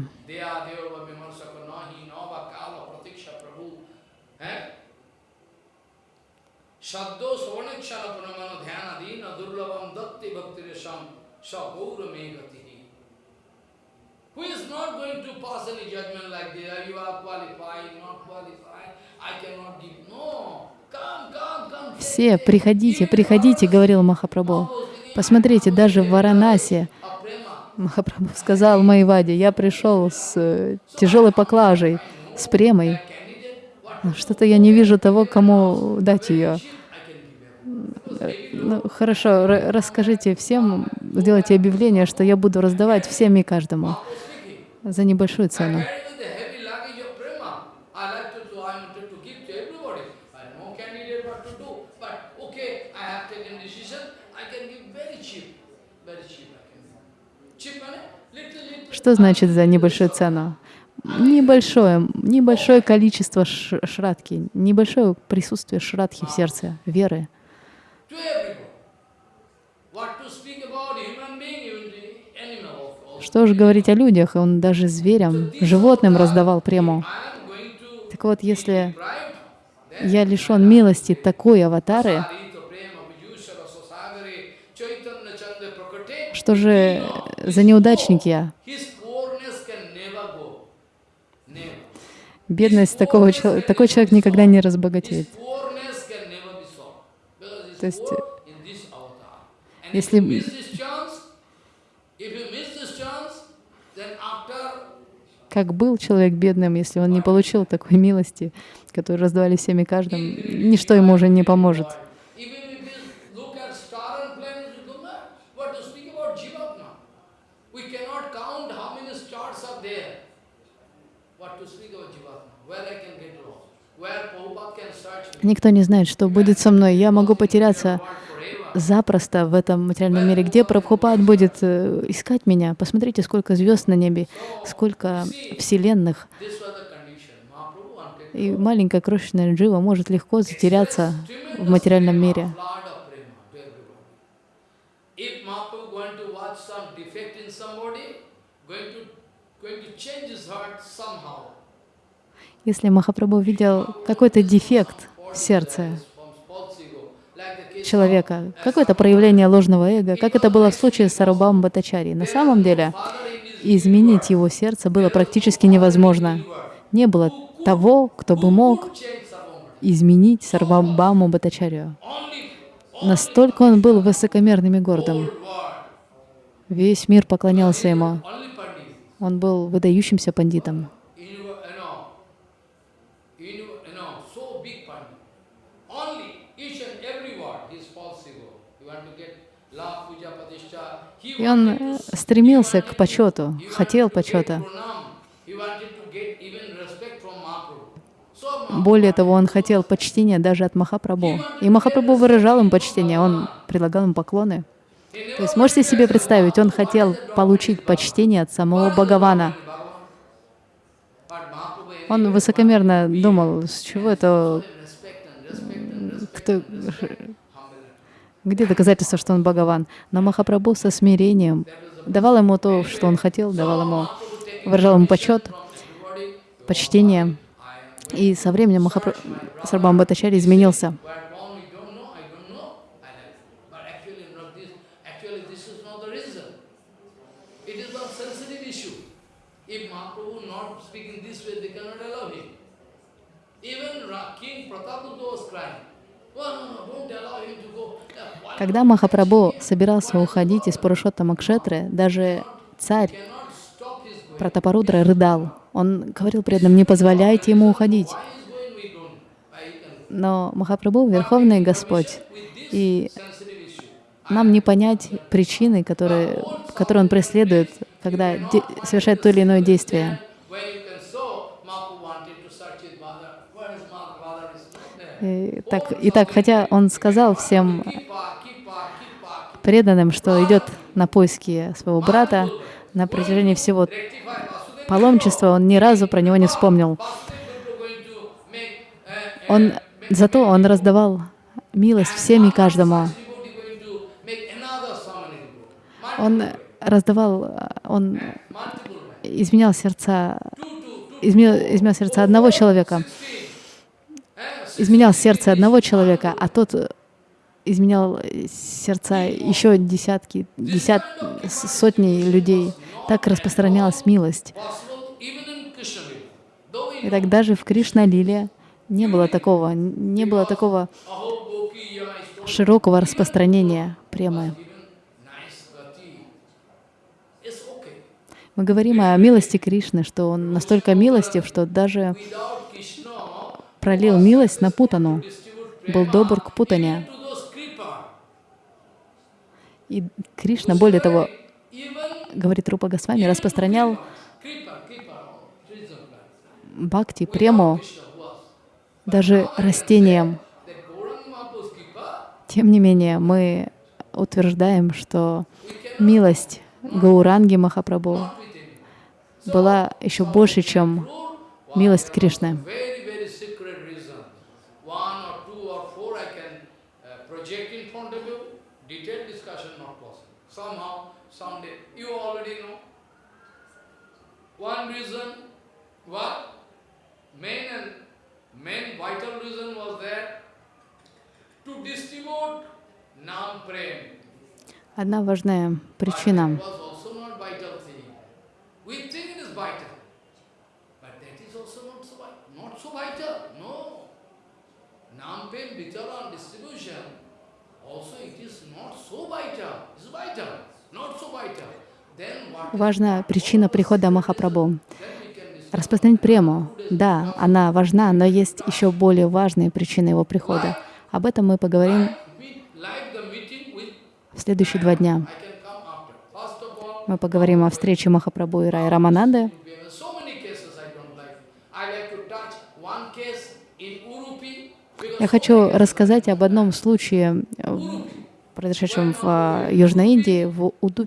Like this? You are qualified, not qualified, I cannot give. No. Все, приходите, приходите, говорил Махапрабху. Посмотрите, даже в Варанасе Махапрабху сказал Майваде, я пришел с э, тяжелой поклажей, с премой. Что-то я не вижу того, кому дать ее. Ну, хорошо, расскажите всем, сделайте объявление, что я буду раздавать всем и каждому за небольшую цену. Что значит за небольшую цену? Небольшое, небольшое количество шрадки, небольшое присутствие шрадхи в сердце, веры. Что же говорить о людях? Он даже зверям, животным раздавал прему. Так вот, если я лишен милости такой аватары, что же за неудачник я? Бедность такого человека, такой человек никогда не разбогатеет. То есть Если как был человек бедным, если он не получил такой милости, которую раздавали всеми каждым, ничто ему уже не поможет. Никто не знает, что будет со мной. Я могу потеряться запросто в этом материальном мире. Где Прабхупад будет э, искать меня? Посмотрите, сколько звезд на небе, сколько вселенных. И маленькая крошечная джива может легко затеряться в материальном мире. Если Махапрабху видел какой-то дефект сердце человека, какое-то проявление ложного эго, как это было в случае с Сарубам Батачари. На самом деле, изменить его сердце было практически невозможно. Не было того, кто бы мог изменить Сарвабаму Батачарию. Настолько он был высокомерным и гордым. Весь мир поклонялся ему. Он был выдающимся пандитом. Он э, стремился к почету, хотел почета. Более того, он хотел почтения даже от Махапрабху. И Махапрабху выражал им почтение, он предлагал им поклоны. То есть можете себе представить, он хотел получить почтение от самого Бхагавана. Он высокомерно думал, с чего это, кто, где доказательство, что он Бхагаван? Но Махапрабху со смирением давал ему то, что он хотел, давал ему, выражал ему почет, почтение. И со временем Махапрабху Сарбам Бхаттачари изменился. Когда Махапрабху собирался уходить из Пурушотта Макшетры, даже царь Пратапарудра рыдал. Он говорил преданным, не позволяйте ему уходить. Но Махапрабху — Верховный Господь, и нам не понять причины, которые, которые он преследует, когда совершает то или иное действие. И так, и так, хотя он сказал всем преданным, что идет на поиски своего брата на протяжении всего паломничества, он ни разу про него не вспомнил. Он, зато он раздавал милость всем и каждому. Он раздавал, он изменял сердца, изменял, изменял сердца одного человека, изменял сердце одного человека, а тот изменял сердца еще десятки, десят, сотни людей. Так распространялась милость. И так даже в Кришна-лиле не было такого, не было такого широкого распространения премы. Мы говорим о милости Кришны, что он настолько милостив, что даже пролил милость на Путану, был добр к Путане. И Кришна, более того, говорит Рупа Госвами, распространял бхакти, прему даже растениям. Тем не менее, мы утверждаем, что милость Гауранги Махапрабху была еще больше, чем милость Кришны. One reason, what? Main and main vital reason was there to distribute nam prem. Одна важная причина. Nam prem vital distribution Важна причина прихода Махапрабху. Распространить прему. Да, она важна, но есть еще более важные причины его прихода. Об этом мы поговорим в следующие два дня. Мы поговорим о встрече Махапрабху и Рай Рамананды. we have so many cases I don't like. I like to touch one case in Urupi because Я хочу рассказать об одном случае, э, произошедшем в э, Южной Индии, в was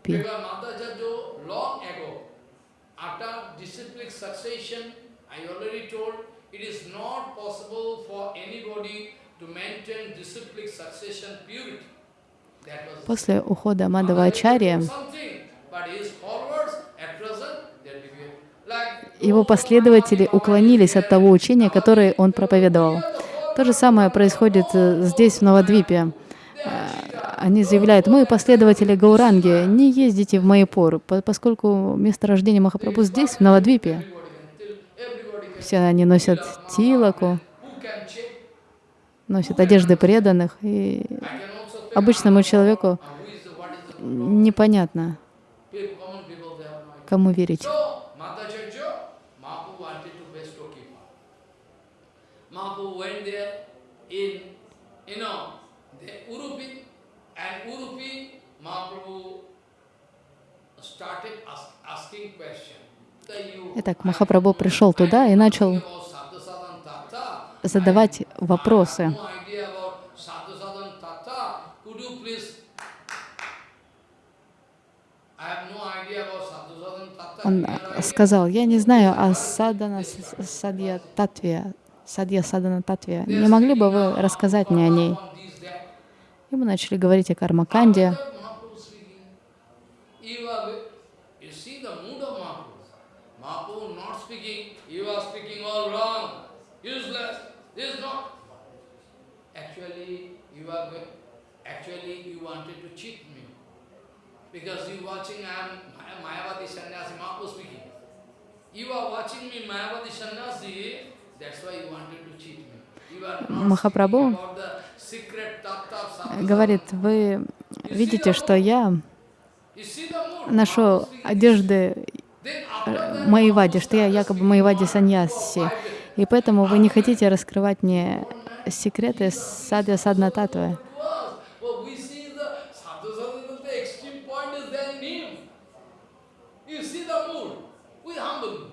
После ухода Мадава Ачарья something, but his followers at present, they behave like его последователи уклонились от того учения, которое он проповедовал. То же самое происходит э, здесь, в Новодвипе. Э, Они заявляют, мы последователи Гауранги, не ездите в Майпур, по- поскольку место рождения Махапрабху здесь, в Новодвипе. Все они носят тилаку, носят одежды преданных, и обычному человеку непонятно, кому верить. So, Madhacharya, Mahaprabhu wanted to bestow Kripa. Mahaprabhu went there in, you know, the Urupi, and Urupi, Mahaprabhu started ask, asking question. That you Итак, Махапрабху пришел туда и начал задавать вопросы. Он э, сказал, я не знаю о садана с- садья татве, садья садана татве. Не могли бы вы рассказать мне о ней? И мы начали говорить о кармаканде. Actually, you wanted to cheat me. Because you watching I am Maya- Mayavadi Sannyasi, Mahaprabhu speaking. You are watching me Mayavadi Sannyasi, Махапрабху говорит, вы видите, что я ношу одежды that, Маевади, что я якобы Маевади Саньяси. И поэтому вы не хотите раскрывать мне секреты садья садна татвы. to us, well, we see the sadhusanga, the extreme point is there in him. You see the mood. We humble him.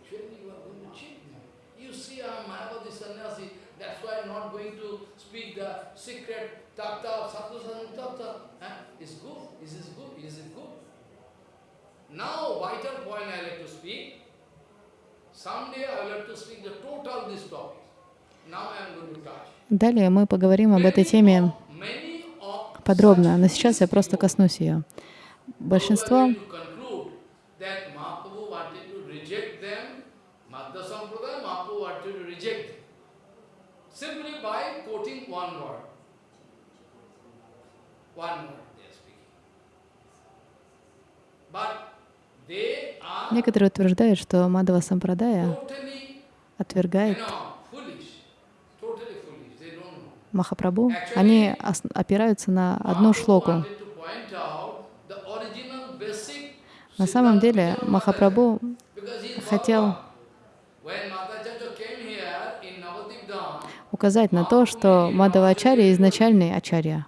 Actually, you are going to cheat me. You see, I am Mayavadi sannyasi. That's why I'm not going to speak the secret tattva of sadhusanga tattva. Huh? Is good. Is this good? Is it good? Now, vital point I like to speak. Someday I will have to speak the total this topic. Now I am going to touch. Далее мы поговорим об этой теме подробно, но сейчас я просто коснусь ее. Большинство to conclude that Mahaprabhu wanted to reject them, Madhya Sampradaya, Mahaprabhu wanted to reject them. Simply by quoting one word. One word they are speaking. But they are некоторые утверждают, что Мадава Сампрадая отвергает. Махапрабху. Они опираются на одну шлоку. На самом деле Махапрабху хотел указать на то, что Мадава Ачарья изначальный Ачарья.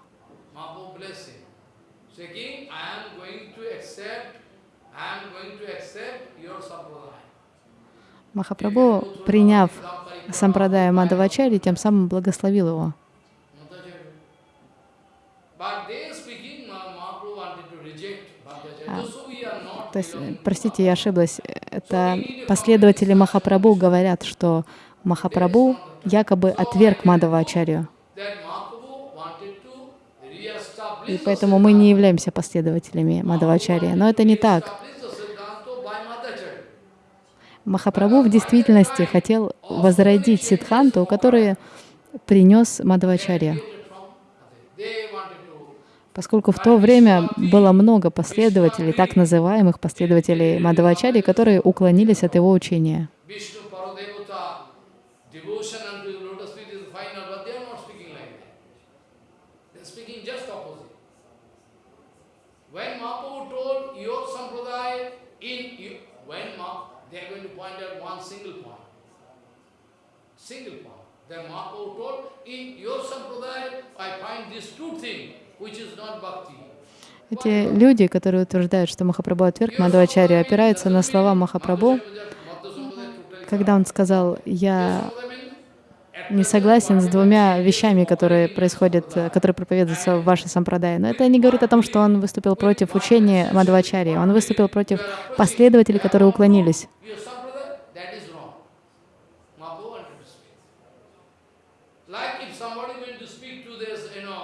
Mahaprabhu blessed him, saying, I am going to accept, I am going to accept your sampradaya. Махапрабху, приняв сампрадая Мадава Ачарьи, тем самым благословил его. Not То есть, э, простите, я ошиблась. Это последователи Махапрабху говорят, что Махапрабху якобы отверг Мадава Ачарью. That Mahaprabhu wanted to re-establish И поэтому мы не являемся последователями Мадавачарьи. Но это не так. establish the Siddhanta by Madhacharya. Махапрабху в действительности хотел возродить Сидханту, который принес to Поскольку в то время было много последователей, так называемых последователей Мадавачарьи, которые уклонились от его учения. Vishnu Paradevata, devotion unto the lotus feet is final, but they are not speaking like that. They are speaking just when Ma, they are going to point out one single point. Single point. Then Mahaprabhu told, in your sampradaya, I find these two things, which is not bhakti. Эти люди, которые утверждают, что Махапрабху отверг Мадхавачарьи, опираются на слова Махапрабху, когда он сказал, «Я не согласен с двумя вещами, которые происходят, которые проповедуются в вашей сампрадае». Но это не говорит о том, что он выступил против учения Мадхавачарьи. Он выступил против последователей, которые уклонились. Your sampradaya, that is wrong. Mahaprabhu wanted to speak. Like if somebody going to speak to this, you know,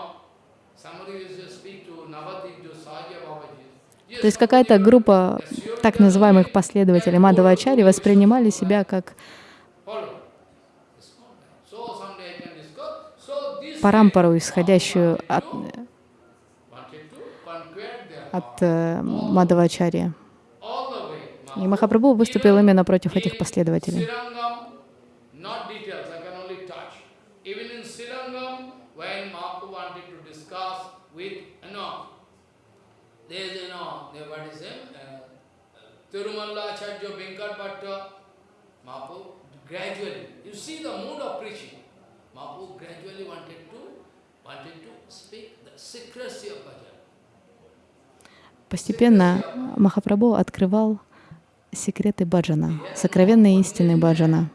somebody is to speak to Navadip, to Sahaja Babaji. Yes, То есть какая-то группа так называемых последователей Мадхавачари воспринимали себя как парампару, исходящую от, от э, way. И Махапрабху выступил именно против этих последователей. Srirangam, not details, I can only touch. Even in Srirangam, when Mahaprabhu wanted to discuss with, you know, there's, you know, there, what is it? Uh, Tirumalla Acharya Venkat Bhatta, Mahaprabhu gradually, you see the mood of preaching. Mahaprabhu gradually wanted to, wanted to speak the secrecy of bhajan. Постепенно Махапрабху открывал секреты баджана, сокровенные истины баджана.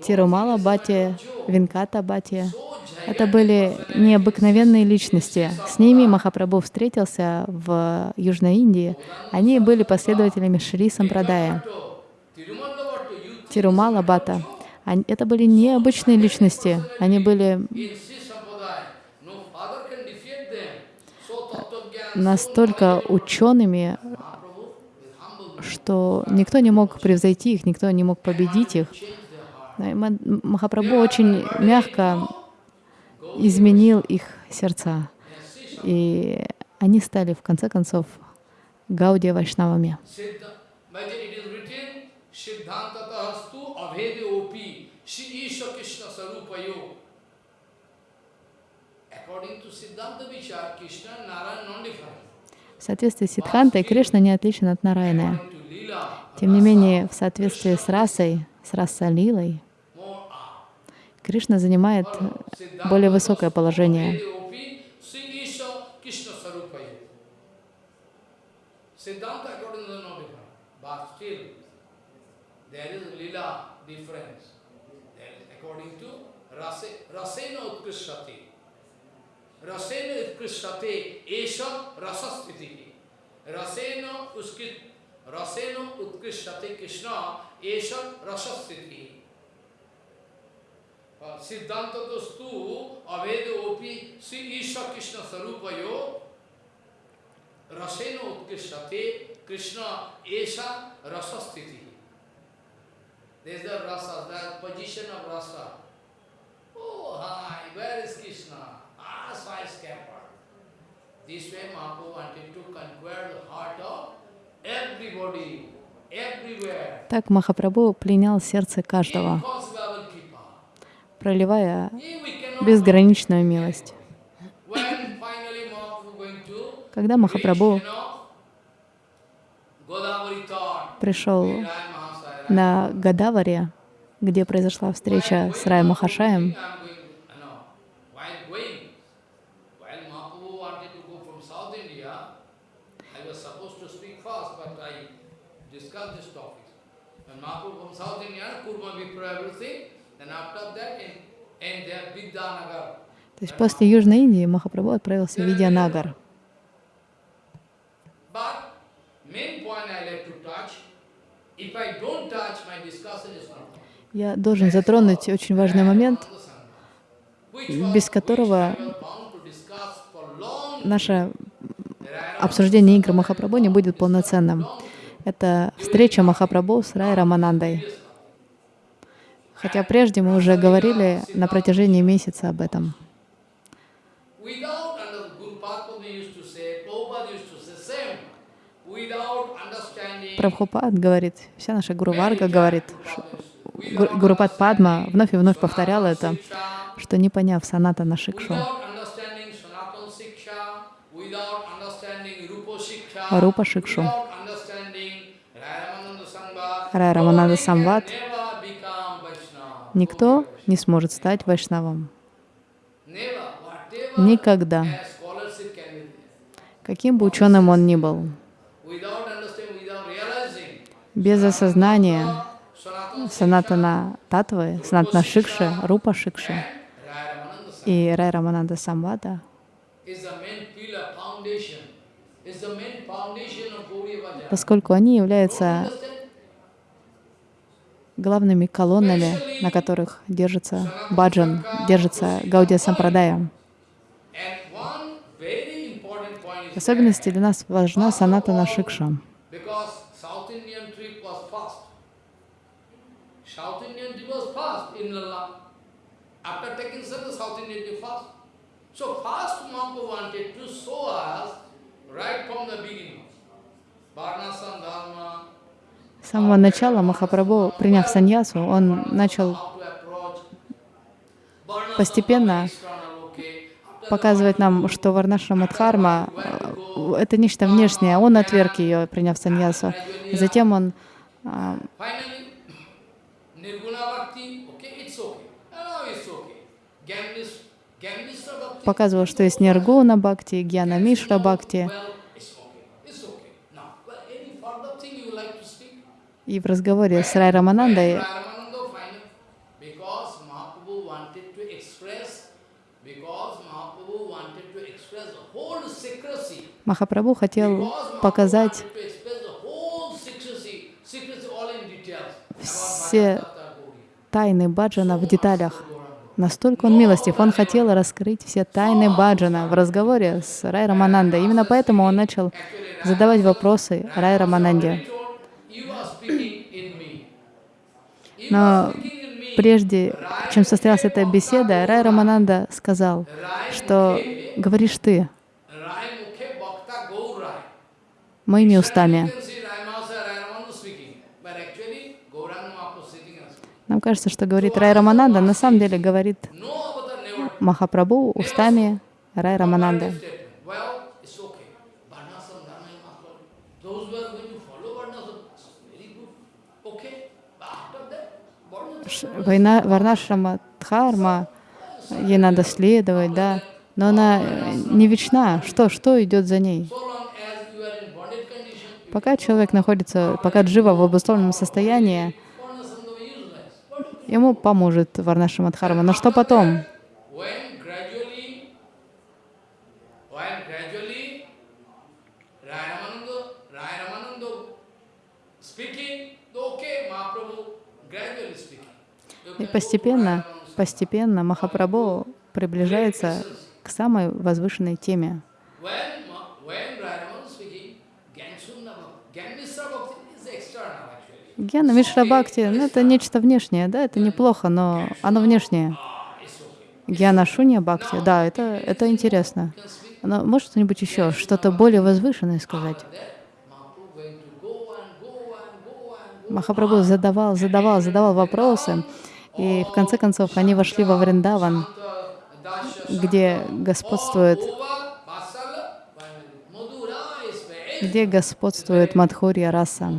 Тирумала Бхати, Винката Бхати — это были необыкновенные личности. С ними Махапрабху встретился в Южной Индии. Они были последователями Шри Сампрадая. Тирумала Бхата. Они- Это были необычные личности. Они были настолько учеными, что никто не мог превзойти их, никто не мог победить их. Махапрабху очень мягко изменил их сердца. И они стали, в конце концов, Гаудия Вайшнавами. В соответствии с Сиддхантой Кришна не отличен от Lila, Тем не менее, в соответствии с расой, с more are. Кришна занимает более высокое положение. Siddhanta according to the no Siddhanta dostu avede opi si isha Krishna sarupayo rasena utkrishati Krishna esha rasastiti. There is the rasa, the position of rasa. Oh, hi, where is Krishna? Ah, skyscraper. This way Mahaprabhu wanted to conquer the heart of everybody, everywhere. Так Махапрабху пленял сердце каждого. Проливая безграничную милость. Когда Махапрабху пришел на Гадаваре, где произошла встреча с Рай Махашаем, I'm going, you know, while going, while Mahaprabhu wanted to go from South India, I was supposed to speak first, but I discussed this topic. When Mahaprabhu from South India, Kurma Vipra, everything, then after that, in, in their Vidyanagar, то есть после Южной Индии Махапрабху отправился в not Я должен затронуть очень важный момент, без которого наше обсуждение игр Махапрабху не будет полноценным. Это встреча Махапрабху с Рай Раманандой. Хотя прежде мы уже говорили на протяжении месяца об этом. Прабхупад говорит, вся наша Гуру Варга говорит, Гурупад Падма вновь и вновь повторял это, что не поняв Шикшу, understanding Rupa Siksha, Рупа Шикшу. Рай Рамананда Самват, никто не сможет стать вайшнавом. Никогда. Каким бы ученым он ни был, без осознания Санатана Татвы, Санатана Шикши, Рупа Шикши и Рай Рамананда Самвада is the main pillar, foundation, is the main foundation of Gauriya Bhajan. поскольку они являются Understand? Главными колоннами, на которых держится баджан, держится Гаудия Сампрадая. В особенности для нас важна Шикша. So wanted to show us right from the beginning. Varnasam Dharma, Самого начала Махапрабху, приняв саньясу, он начал Постепенно показывать нам, что Варнашрама Дхарма э, — это нечто внешнее. Он отверг ее, приняв саньясу. Затем он а, показывал, что есть Ниргуна Бхакти, Гьяна Мишра Бхакти. well, it's okay. It's okay. Now, well, any further thing you would like to speak? И в разговоре с Рай Раманандой Махапрабху хотел показать все тайны баджана в деталях. Настолько он милостив, он хотел раскрыть все тайны баджана в разговоре с Рай Раманандой. Именно поэтому он начал задавать вопросы Рай Рамананде. You are speaking in me. You Но прежде чем состоялась эта беседа, Рай Рамананда сказал, что говоришь ты моими устами. Нам кажется, что говорит Рай Рамананда, на самом деле говорит Махапрабху устами Рай Рамананды. statement. Well, it's okay. Varnasam, Dharma, you must follow. Those who are going to follow Varnasam, it's very good. Okay. But after that, Varnasam. Война Варнашрама Дхарма, ей надо следовать, да, но она э, не вечна. Что, что идет за ней? Пока человек находится, пока джива в обусловленном состоянии, ему поможет Варнашрама Дхарма. Но что потом? when gradually, when gradually, Rai Ramananda, Rai Ramananda speaking, okay, Mahaprabhu gradually speaking. You И can постепенно, постепенно Махапрабху приближается к самой возвышенной теме. Гьяна Мишра Бхакти, ну это нечто внешнее, да, это неплохо, но оно внешнее. Гьяна Шунья Бхакти, да, это, это интересно. Но может что-нибудь еще, что-то более возвышенное сказать? Махапрабху задавал, задавал, задавал вопросы, и в конце концов они вошли во Вриндаван, где господствует, где господствует Мадхурья раса.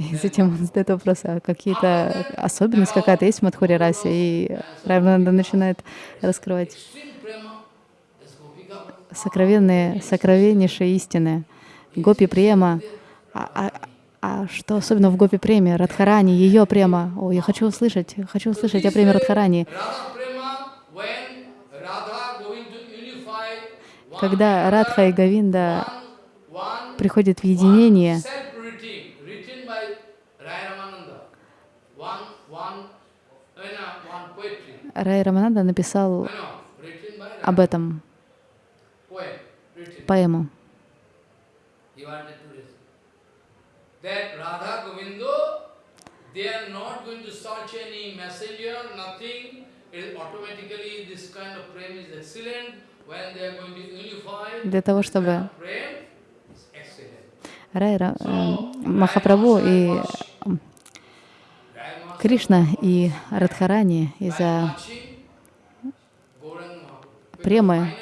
И затем он задает вопрос, а какие-то особенность какая-то есть в Мадхуре расе? И Райвананда начинает раскрывать сокровенные, сокровеннейшие истины. Гопи према. А, а- а что особенно в Гопи преме? Радхарани, ее према. О, я хочу услышать, хочу услышать о преме Радхарани. Когда Радха и Гавинда приходят в единение. Рай Рамананда написал об этом поэму. Для того, чтобы. Рай Ра- э, Махапрабху и Кришна и Радхарани из-за премы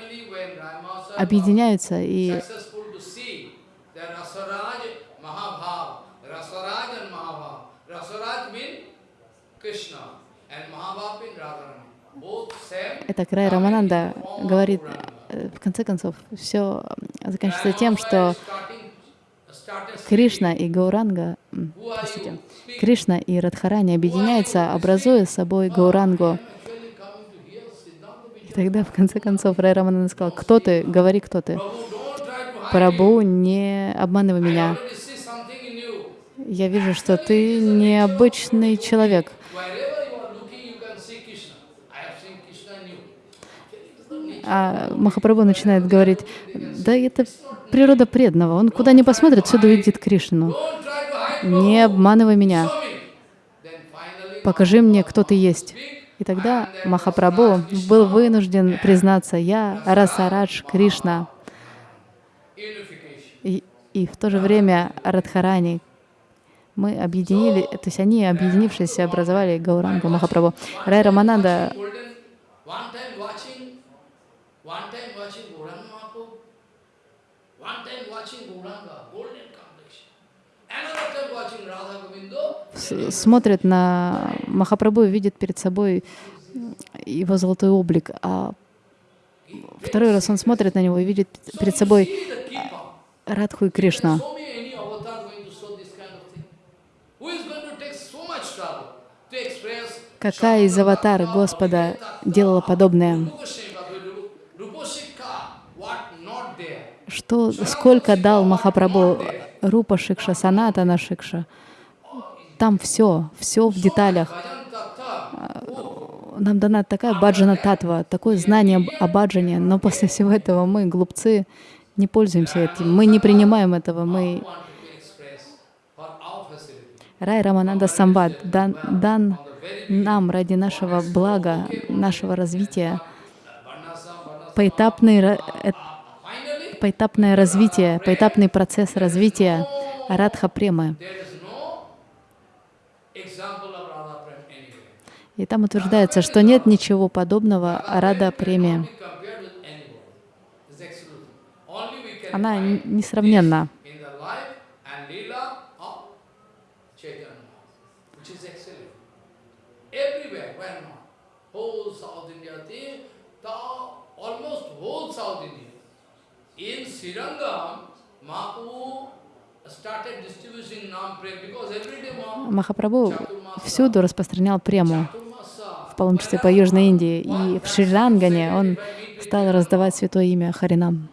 объединяются и Это Край Рамананда говорит, э, в конце концов, все заканчивается тем, что started Кришна и Гауранга, простите, Кришна и Радхарани объединяются, образуя собой Гаурангу. hear Siddhanta И тогда, в конце концов, Рай Рамананда сказал, кто ты, говори, кто ты. Прабу, не обманывай меня. Я вижу, что ты необычный человек. Wherever you are looking, you can see Krishna. I have seen Krishna in you. It's the nature. А Махапрабху начинает говорить, да это природа преданного. Он куда ни посмотрит, всюду видит Кришну. Не обманывай меня. Покажи мне, кто ты есть. И тогда Махапрабху был вынужден признаться, я Расарадж Кришна. И, и в то же время Радхарани. Мы объединили, то есть они, объединившись, образовали Гаурангу Махапрабху. Рай Рамананда Golden, one time watching, one time watching Gauranga Mahaprabhu, one time watching Gauranga, golden complexion. Another time watching Radha Govindo, с- смотрит на Махапрабху и видит перед собой его золотой облик, а второй раз он смотрит на него и видит перед собой. Радху и express Какая из аватар Господа делала подобное? Что, сколько дал Махапрабху Рупа Шикша, Санатана Шикша? Там все, все в деталях. Tattva, Нам дана такая баджана татва, такое знание о баджане, но после всего этого мы, глупцы, не пользуемся этим, мы не принимаем этого, мы... Рай Рамананда Самбад дан, дан нам ради нашего блага, нашего развития, поэтапный, э- поэтапное развитие, поэтапный процесс развития Радха Премы. there is no example of Radha Prem anywhere. И там утверждается, что нет ничего подобного Рада Преме. Она несравненна. In Srirangam, Mahaprabhu Махапрабху всюду распространял прему, в паломничестве по Южной Индии. И в Шри-Лангане он стал раздавать святое имя Харинам.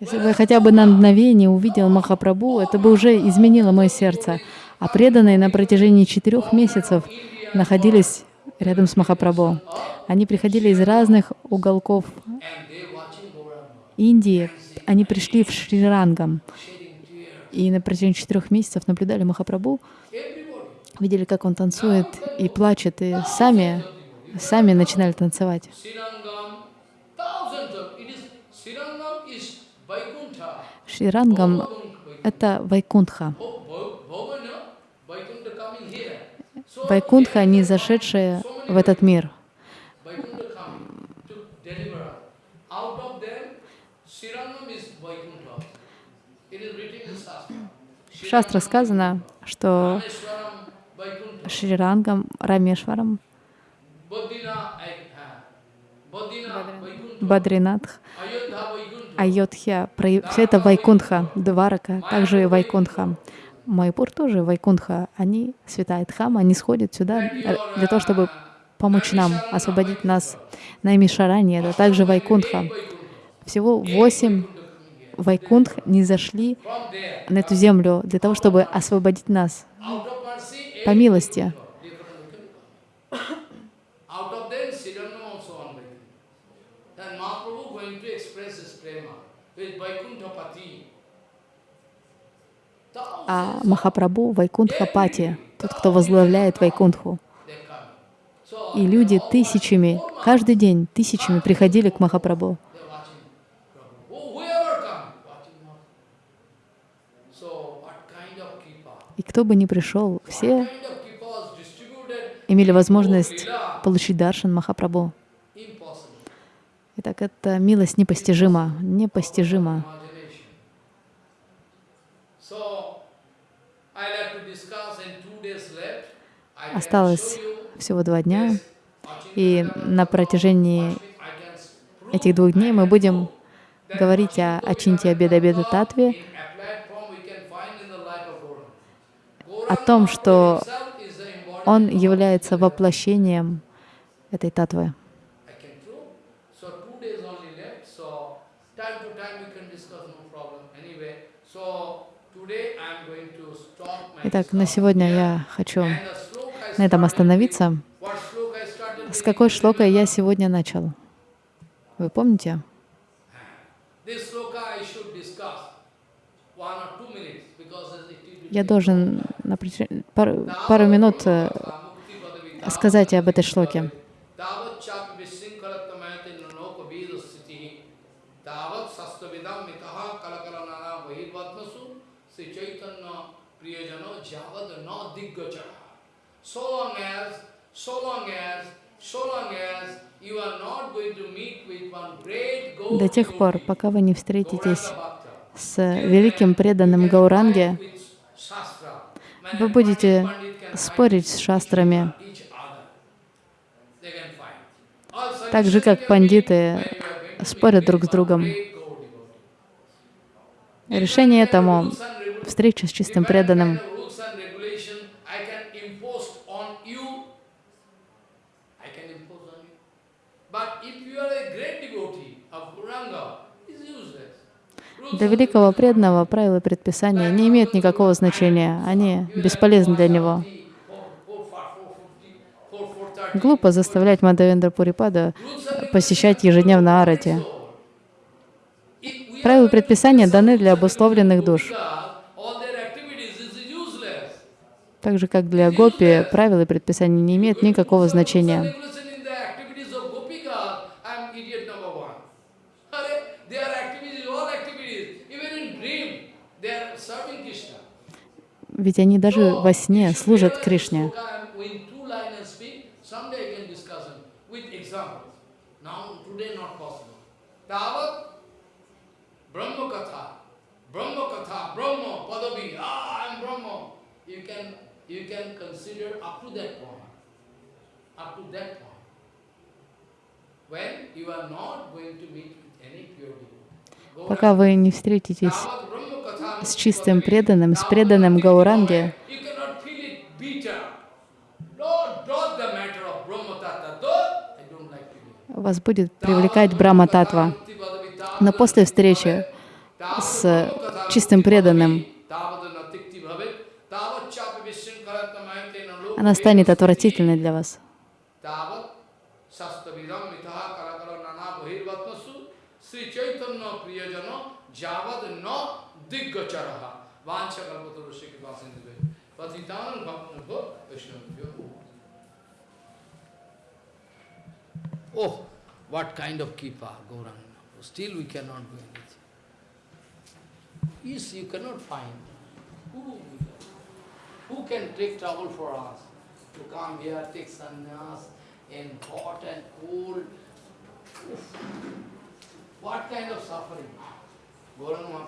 Если бы я хотя бы на мгновение увидел Махапрабху, это бы уже изменило мое сердце. А преданные на протяжении четырех месяцев находились рядом с Махапрабху. Они приходили из разных уголков Индии. Они пришли в Шри-Рангам. И на протяжении четырех месяцев наблюдали Махапрабху, видели, как он танцует и плачет, и сами, сами начинали танцевать. Шри-Рангам — это Вайкунтха. So Вайкунтха, не зашедшие в этот мир. В шастрах сказано, что. Шрирангам, Рамешварам, ah. Бадринатх, про- все это Вайкунтха, Дварака, также и Вайкунтха. Майпур тоже Вайкунтха. Они, святая Дхама, они сходят сюда для того, чтобы помочь нам, освободить нас. Наймишарани — это также Вайкунтха. Всего восемь Вайкунтх не зашли на эту землю для того, чтобы освободить нас по милости. Out of them, Srirangam also on Vaikuntha. Then Mahaprabhu going to express his prema with Vaikuntha Pati. А Махапрабху — Вайкунтха Пати, тот, кто возглавляет Вайкунтху. И люди тысячами, каждый день тысячами приходили к Махапрабху. И кто бы ни пришел, все имели возможность получить даршан Махапрабху. Итак, эта милость непостижима, непостижима. Осталось всего два дня, и на протяжении этих двух дней мы будем говорить о Ачинте Абеда Абеда Татве, о том, что он является воплощением этой татвы. I can prove. So two days only left. So time to time we can discuss, no problem. Anyway, so today I am going to stop my Итак, на сегодня я хочу на этом остановиться. С какой шлокой я сегодня начал? Вы помните? Я должен на пару, пару минут э, сказать об этой шлоке. До тех пор, пока вы не встретитесь с великим преданным Гауранге, вы будете спорить с шастрами, так же, как пандиты спорят друг с другом. Решение этому встреча с чистым преданным. kind of rules and regulation I can impose on you. I can impose on you. But if you are a great devotee of Gauranga, it's useless. Rules Для великого преданного правила и предписания не имеют никакого значения, они бесполезны для него. Глупо заставлять Мадавендра Пурипада посещать ежедневно арати. Правила предписания даны для обусловленных душ. Так же, как для гопи, правила и предписания не имеют никакого значения. Ведь они даже во сне служат Кришне. Ah. You can, consider up to that point. Up to that point. When you are not going to meet with any pure devotee. Пока вы не встретитесь с чистым преданным, с преданным Гауранге, вас будет привлекать Брахма Татва. Но после встречи с чистым преданным она станет отвратительной для вас. Oh, what kind of kipa, Gauranga? Still we cannot do anything. Yes, you cannot find. Who, who can take trouble for us? To come here, take sannyas in hot and cold. Oof. What kind of suffering? Gauranga.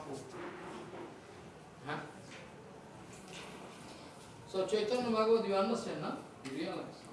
Huh? So Chaitanya Bhagavad, you understand, no? You realize?